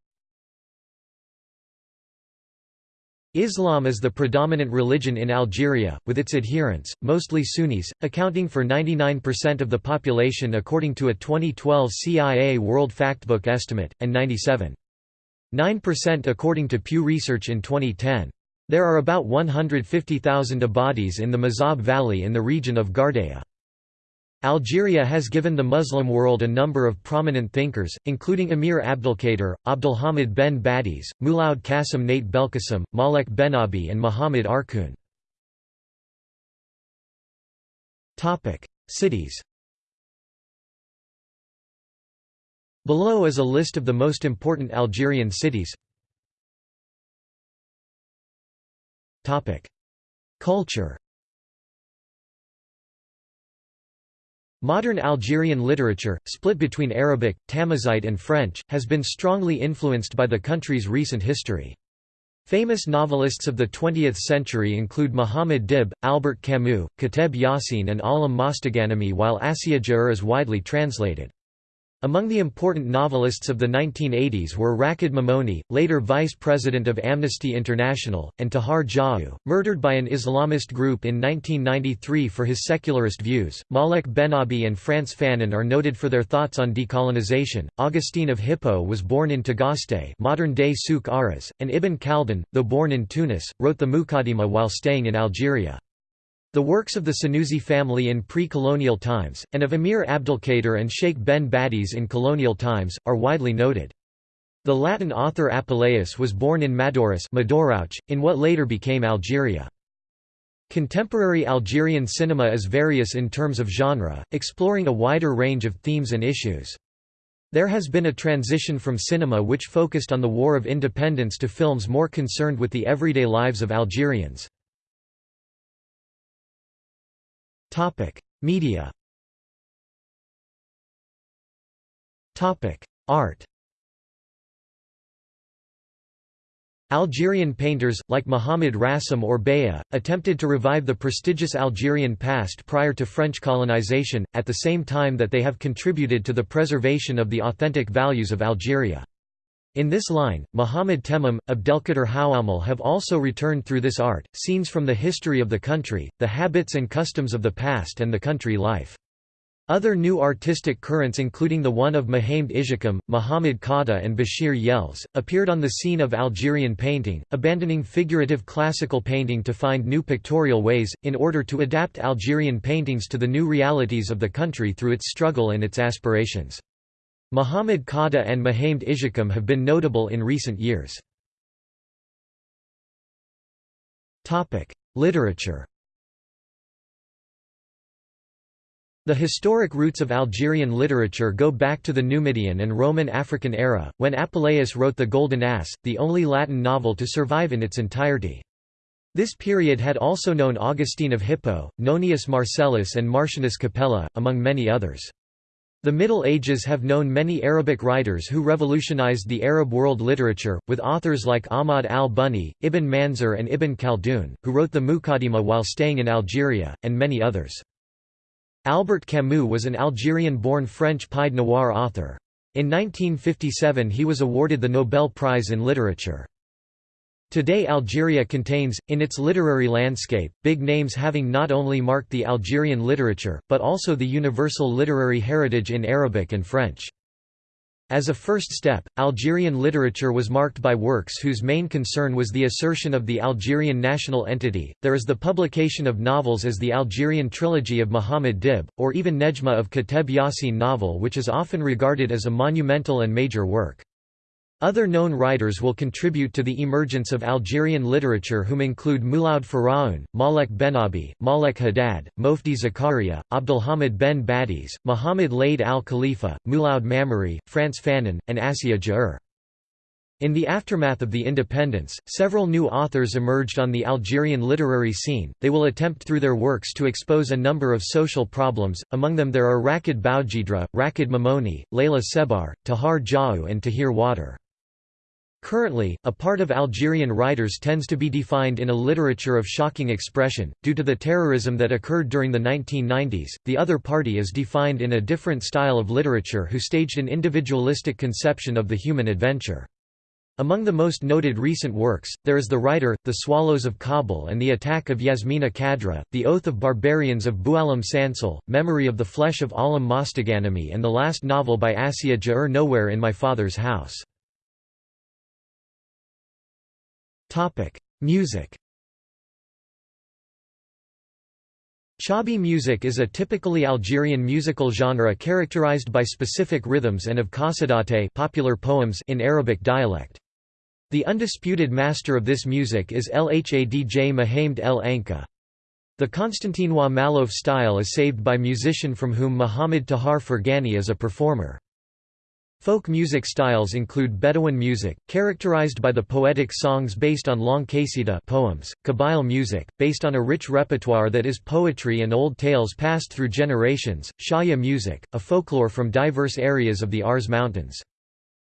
Islam is the predominant religion in Algeria, with its adherents, mostly Sunnis, accounting for 99% of the population according to a 2012 CIA World Factbook estimate, and 97.9% according to Pew Research in 2010. There are about 150,000 Ibadis in the M'zab Valley in the region of Ghardaia. Algeria has given the Muslim world a number of prominent thinkers, including Emir Abdelkader, Abdelhamid ben Badis, Mouloud Qasim Nate Belkacem, Malek Bennabi and Muhammad Arkoun. Cities Below is a list of the most important Algerian cities Culture Modern Algerian literature, split between Arabic, Tamazight and French, has been strongly influenced by the country's recent history. Famous novelists of the 20th century include Muhammad Dib, Albert Camus, Kateb Yacine and Alim Mosteghanemi while Assia Djebar is widely translated. Among the important novelists of the 1980s were Rachid Mimouni, later vice president of Amnesty International, and Tahar Djaout, murdered by an Islamist group in 1993 for his secularist views. Malek Bennabi and Frantz Fanon are noted for their thoughts on decolonization. Augustine of Hippo was born in Tagaste, modern-day Souk Ahras, and Ibn Khaldun, though born in Tunis, wrote the Muqaddimah while staying in Algeria. The works of the Senussi family in pre-colonial times, and of Emir Abdelkader and Sheikh Ben Badis in colonial times, are widely noted. The Latin author Apuleius was born in Madaurus in what later became Algeria. Contemporary Algerian cinema is various in terms of genre, exploring a wider range of themes and issues. There has been a transition from cinema which focused on the War of Independence to films more concerned with the everyday lives of Algerians. Topic: Media. Topic: Art. Algerian painters, like Mohamed Racim or Beya, attempted to revive the prestigious Algerian past prior to French colonization, at the same time that they have contributed to the preservation of the authentic values of Algeria. In this line, Muhammad Temmam, Abdelkader Houamel have also returned through this art, scenes from the history of the country, the habits and customs of the past and the country life. Other new artistic currents including the one of Mahamed Issiakhem, Muhammad Khadda and Bashir Yellès, appeared on the scene of Algerian painting, abandoning figurative classical painting to find new pictorial ways, in order to adapt Algerian paintings to the new realities of the country through its struggle and its aspirations. Muhammad Khadda and Mahamed Issiakhem have been notable in recent years. Literature The historic roots of Algerian literature go back to the Numidian and Roman African era, when Apuleius wrote The Golden Ass, the only Latin novel to survive in its entirety. This period had also known Augustine of Hippo, Nonius Marcellus and Martianus Capella, among many others. The Middle Ages have known many Arabic writers who revolutionized the Arab world literature, with authors like Ahmad al-Bunni, Ibn Manzur and Ibn Khaldun, who wrote the Muqaddimah while staying in Algeria, and many others. Albert Camus was an Algerian-born French Pied Noir author. In 1957 he was awarded the Nobel Prize in Literature. Today Algeria contains, in its literary landscape, big names having not only marked the Algerian literature, but also the universal literary heritage in Arabic and French. As a first step, Algerian literature was marked by works whose main concern was the assertion of the Algerian national entity. There is the publication of novels as the Algerian trilogy of Muhammad Dib, or even Nedjma of Kateb Yacine novel, which is often regarded as a monumental and major work. Other known writers will contribute to the emergence of Algerian literature whom include Mouloud Feraoun, Malek Bennabi, Malek Haddad, Moufdi Zakaria, Abdelhamid ben Badis, Muhammad Laid al-Khalifa, Mouloud Mammeri, Frantz Fanon, and Assia Djebar. In the aftermath of the independence, several new authors emerged on the Algerian literary scene. They will attempt through their works to expose a number of social problems, among them there are Rachid Boudjedra, Rachid Mimouni, Leïla Sebbar, Tahar Djaout and Tahar Ouettar. Currently, a part of Algerian writers tends to be defined in a literature of shocking expression. Due to the terrorism that occurred during the 1990s, the other party is defined in a different style of literature who staged an individualistic conception of the human adventure. Among the most noted recent works, there is The Writer, The Swallows of Kabul and the Attack of Yasmina Khadra, The Oath of Barbarians of Boualem Sansal, Memory of the Flesh of Alam Mosteghanemi and the last novel by Assia Djebar Nowhere in My Father's House. Music Chaâbi music is a typically Algerian musical genre characterized by specific rhythms and of qasidate popular poems in Arabic dialect. The undisputed master of this music is Lhadj Mahamed El Anka. The Constantinois Malouf style is saved by musician from whom Muhammad Tahar Fergani is a performer. Folk music styles include Bedouin music, characterized by the poetic songs based on long qasida poems, Kabyle music, based on a rich repertoire that is poetry and old tales passed through generations, Shaya music, a folklore from diverse areas of the Aurès Mountains.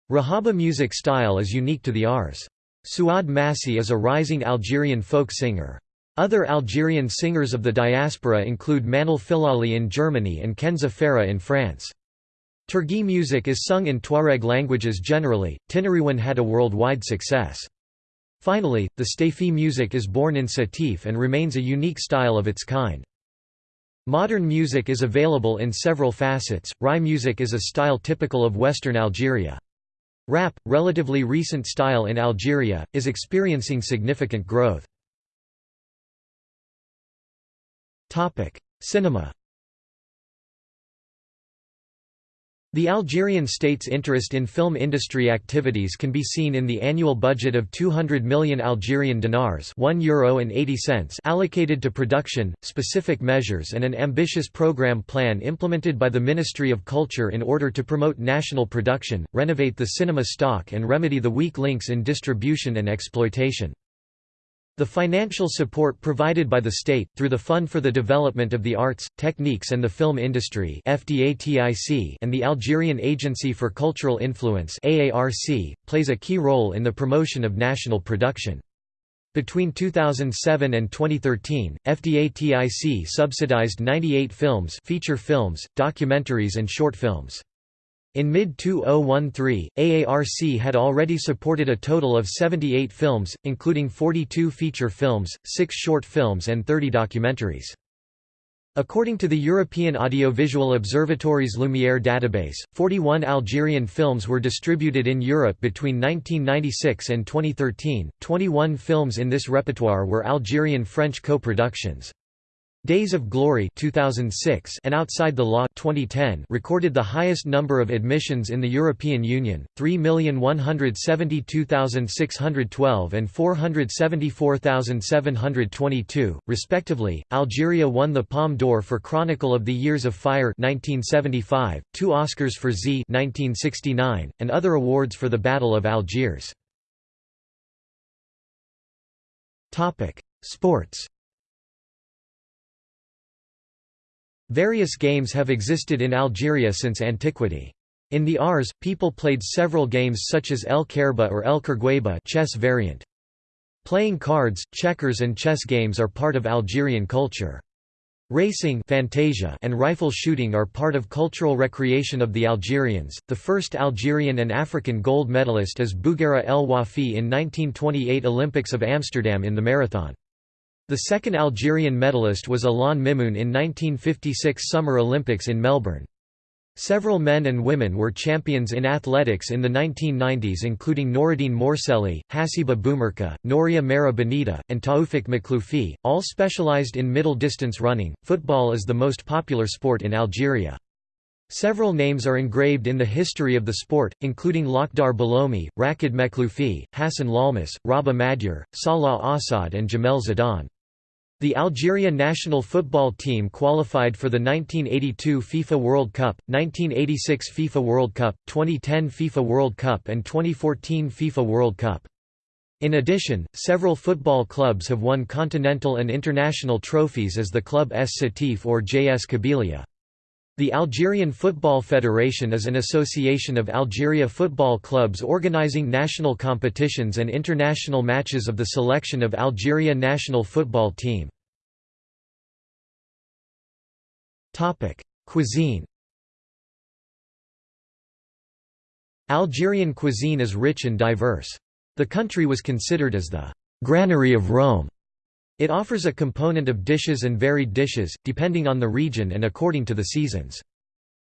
Rahaba music style is unique to the Aurès. Souad Massi is a rising Algerian folk singer. Other Algerian singers of the diaspora include Manal Filali in Germany and Kenza Farah in France. Tergui music is sung in Tuareg languages generally, Tinariwen had a worldwide success. Finally, the Staifi music is born in Sétif and remains a unique style of its kind. Modern music is available in several facets, Rai music is a style typical of Western Algeria. Rap, relatively recent style in Algeria, is experiencing significant growth. Cinema The Algerian state's interest in film industry activities can be seen in the annual budget of 200 million Algerian dinars Euro and 80 cents allocated to production, specific measures and an ambitious program plan implemented by the Ministry of Culture in order to promote national production, renovate the cinema stock and remedy the weak links in distribution and exploitation. The financial support provided by the state, through the Fund for the Development of the Arts, Techniques and the Film Industry and the Algerian Agency for Cultural Influence plays a key role in the promotion of national production. Between 2007 and 2013, FDATIC subsidized 98 films feature films, documentaries and short films. In mid-2013, AARC had already supported a total of 78 films, including 42 feature films, 6 short films and 30 documentaries. According to the European Audiovisual Observatory's Lumière database, 41 Algerian films were distributed in Europe between 1996 and 2013, 21 films in this repertoire were Algerian-French co-productions. Days of Glory 2006 and Outside the Law 2010 recorded the highest number of admissions in the European Union, 3,172,612 and 474,722, respectively. Algeria won the Palme d'Or for Chronicle of the Years of Fire 1975, two Oscars for Z 1969, and other awards for the Battle of Algiers. Topic: Sports Various games have existed in Algeria since antiquity. In the Aurès, people played several games such as El Kerba or El Kergueba chess variant. Playing cards, checkers and chess games are part of Algerian culture. Racing Fantasia and rifle shooting are part of cultural recreation of the Algerians. The first Algerian and African gold medalist is Bouguera El Wafi in 1928 Olympics of Amsterdam in the marathon. The second Algerian medalist was Alain Mimoun in 1956 Summer Olympics in Melbourne. Several men and women were champions in athletics in the 1990s including Noureddine Morceli, Hassiba Boulmerka, Noria Mera Benita, and Taoufik Makhloufi, all specialized in middle distance running. Football is the most popular sport in Algeria. Several names are engraved in the history of the sport, including Lakhdar Belloumi, Rachid Makhloufi, Hassan Lalmas, Rabah Madjer, Salah Assad and Jamel Zidane. The Algeria national football team qualified for the 1982 FIFA World Cup, 1986 FIFA World Cup, 2010 FIFA World Cup and 2014 FIFA World Cup. In addition, several football clubs have won continental and international trophies as the club ES Sétif or JS Kabylie. The Algerian Football Federation is an association of Algeria football clubs organizing national competitions and international matches of the selection of Algeria national football team. Cuisine Algerian cuisine is rich and diverse. The country was considered as the «granary of Rome». It offers a component of dishes and varied dishes, depending on the region and according to the seasons.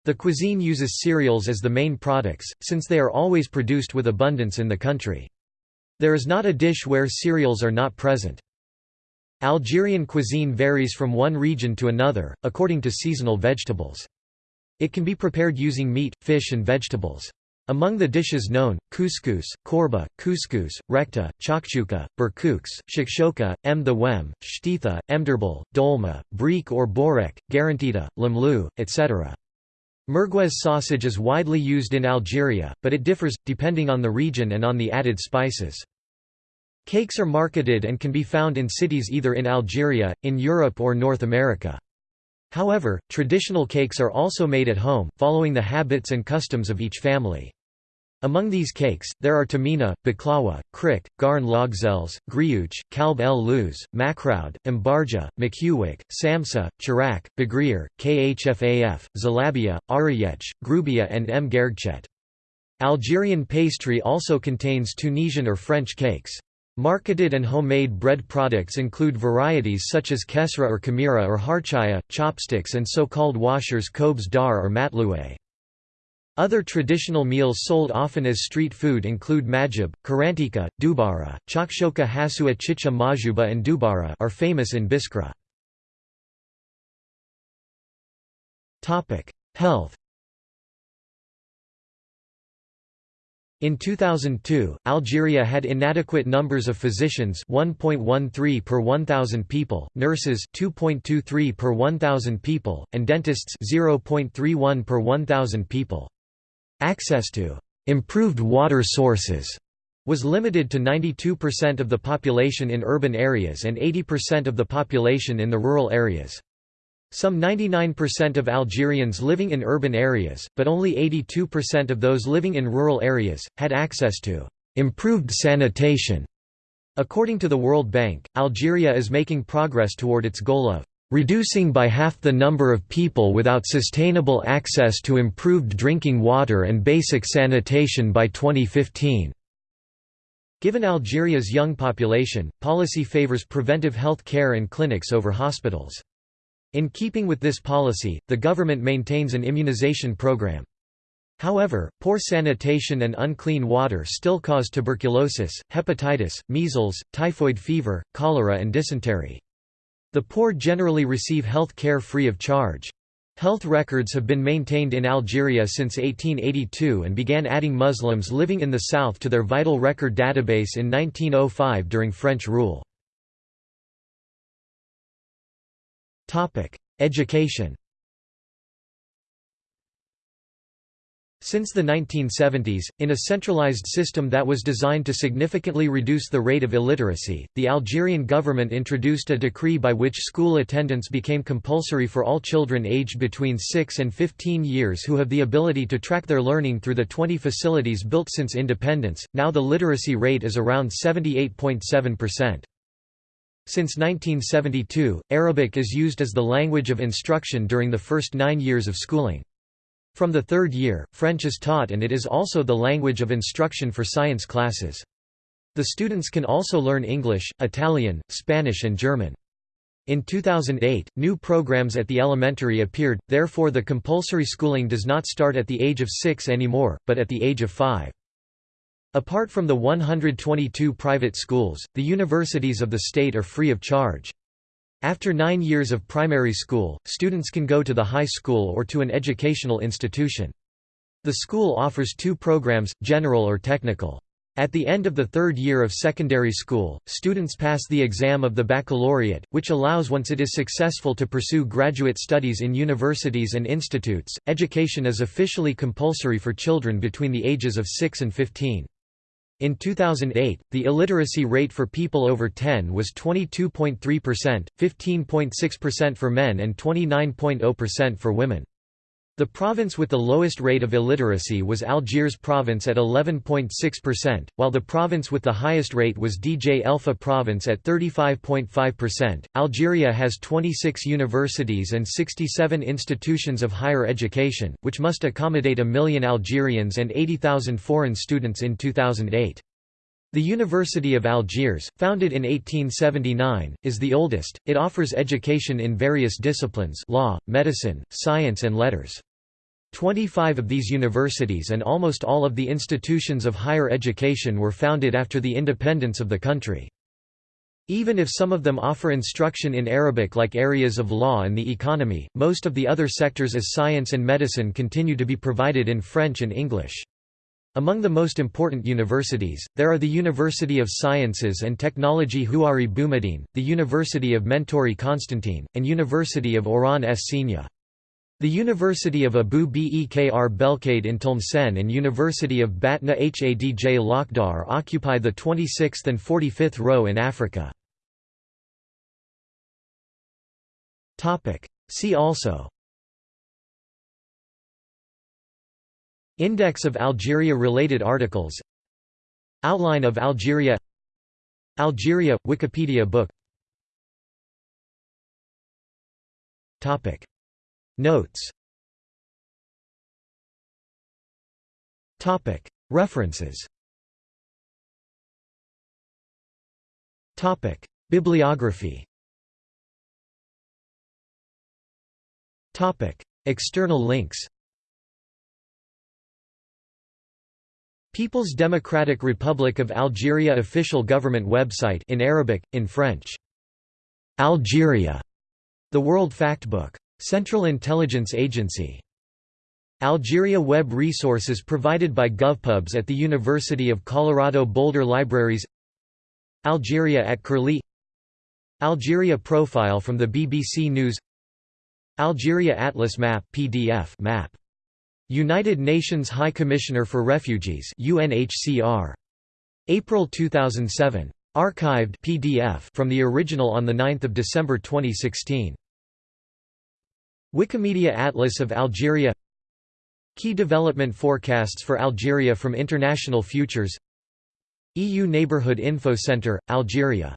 The cuisine uses cereals as the main products, since they are always produced with abundance in the country. There is not a dish where cereals are not present. Algerian cuisine varies from one region to another, according to seasonal vegetables. It can be prepared using meat, fish and vegetables. Among the dishes known, couscous, chorba, couscous, rechta, chakchouka, berkouks, shakshoka, mthewem, shtitha, emderbal, dolma, briek or borek, garantita, lamlou, etc. Merguez sausage is widely used in Algeria, but it differs, depending on the region and on the added spices. Cakes are marketed and can be found in cities either in Algeria, in Europe or North America. However, traditional cakes are also made at home, following the habits and customs of each family. Among these cakes, there are tamina, baklawa, krik, garn logzels, grioche, kalb el luz, makroud, mbarja, makhouik, samsa, chirak, baghrir, khfaf, zalabia, arayech, grubia and m gergchet. Algerian pastry also contains Tunisian or French cakes. Marketed and homemade bread products include varieties such as kesra or kamira or harchaya, chopsticks and so-called washers kobs dar or matloué. Other traditional meals sold often as street food include majib, karantika, dubara, chakshoka hasua chicha majuba and dubara are famous in Biskra. Health In 2002, Algeria had inadequate numbers of physicians 1.13 per 1,000 people, nurses 2.23 per 1,000 people, and dentists 0.31 per 1,000 people. Access to improved water sources was limited to 92% of the population in urban areas and 80% of the population in the rural areas. Some 99% of Algerians living in urban areas, but only 82% of those living in rural areas, had access to improved sanitation. According to the World Bank, Algeria is making progress toward its goal of reducing by half the number of people without sustainable access to improved drinking water and basic sanitation by 2015. Given Algeria's young population, policy favors preventive health care and clinics over hospitals. In keeping with this policy, the government maintains an immunization program. However, poor sanitation and unclean water still cause tuberculosis, hepatitis, measles, typhoid fever, cholera and dysentery. The poor generally receive health care free of charge. Health records have been maintained in Algeria since 1882 and began adding Muslims living in the south to their vital record database in 1905 during French rule. Education Since the 1970s, in a centralized system that was designed to significantly reduce the rate of illiteracy, the Algerian government introduced a decree by which school attendance became compulsory for all children aged between 6 and 15 years who have the ability to track their learning through the 20 facilities built since independence. Now the literacy rate is around 78.7%. Since 1972, Arabic is used as the language of instruction during the first nine years of schooling. From the third year, French is taught and it is also the language of instruction for science classes. The students can also learn English, Italian, Spanish and German. In 2008, new programs at the elementary appeared, therefore the compulsory schooling does not start at the age of 6 anymore, but at the age of 5. Apart from the 122 private schools, the universities of the state are free of charge. After nine years of primary school, students can go to the high school or to an educational institution. The school offers two programs, general or technical. At the end of the third year of secondary school, students pass the exam of the baccalaureate, which allows once it is successful to pursue graduate studies in universities and institutes. Education is officially compulsory for children between the ages of 6 and 15. In 2008, the illiteracy rate for people over 10 was 22.3%, 15.6% for men and 29.0% for women. The province with the lowest rate of illiteracy was Algiers province at 11.6%, while the province with the highest rate was Djelfa province at 35.5%. Algeria has 26 universities and 67 institutions of higher education, which must accommodate a million Algerians and 80,000 foreign students in 2008. The University of Algiers, founded in 1879, is the oldest. It offers education in various disciplines law, medicine, science and letters. Twenty-five of these universities and almost all of the institutions of higher education were founded after the independence of the country. Even if some of them offer instruction in Arabic like areas of law and the economy, most of the other sectors as science and medicine continue to be provided in French and English. Among the most important universities, there are the University of Sciences and Technology Houari Boumediene, the University of Mentouri Constantine, and University of Oran Es-Senia. The University of Abu Bekr Belkaïd in Tlemcen and University of Batna Hadj Lakhdar occupy the 26th and 45th row in Africa. See also Index of Algeria-related articles Outline of Algeria Algeria – Wikipedia book Topic. Notes Topic. References Topic. Bibliography Topic. External links People's Democratic Republic of Algeria official government website in Arabic, in French. Algeria. The World Factbook. Central Intelligence Agency. Algeria web resources provided by GovPubs at the University of Colorado Boulder Libraries Algeria at Curlie Algeria profile from the BBC News Algeria Atlas Map PDF map United Nations High Commissioner for Refugees UNHCR. April 2007. Archived PDF from the original on 9 December 2016. Wikimedia Atlas of Algeria Key development forecasts for Algeria from International Futures EU Neighbourhood Info Centre, Algeria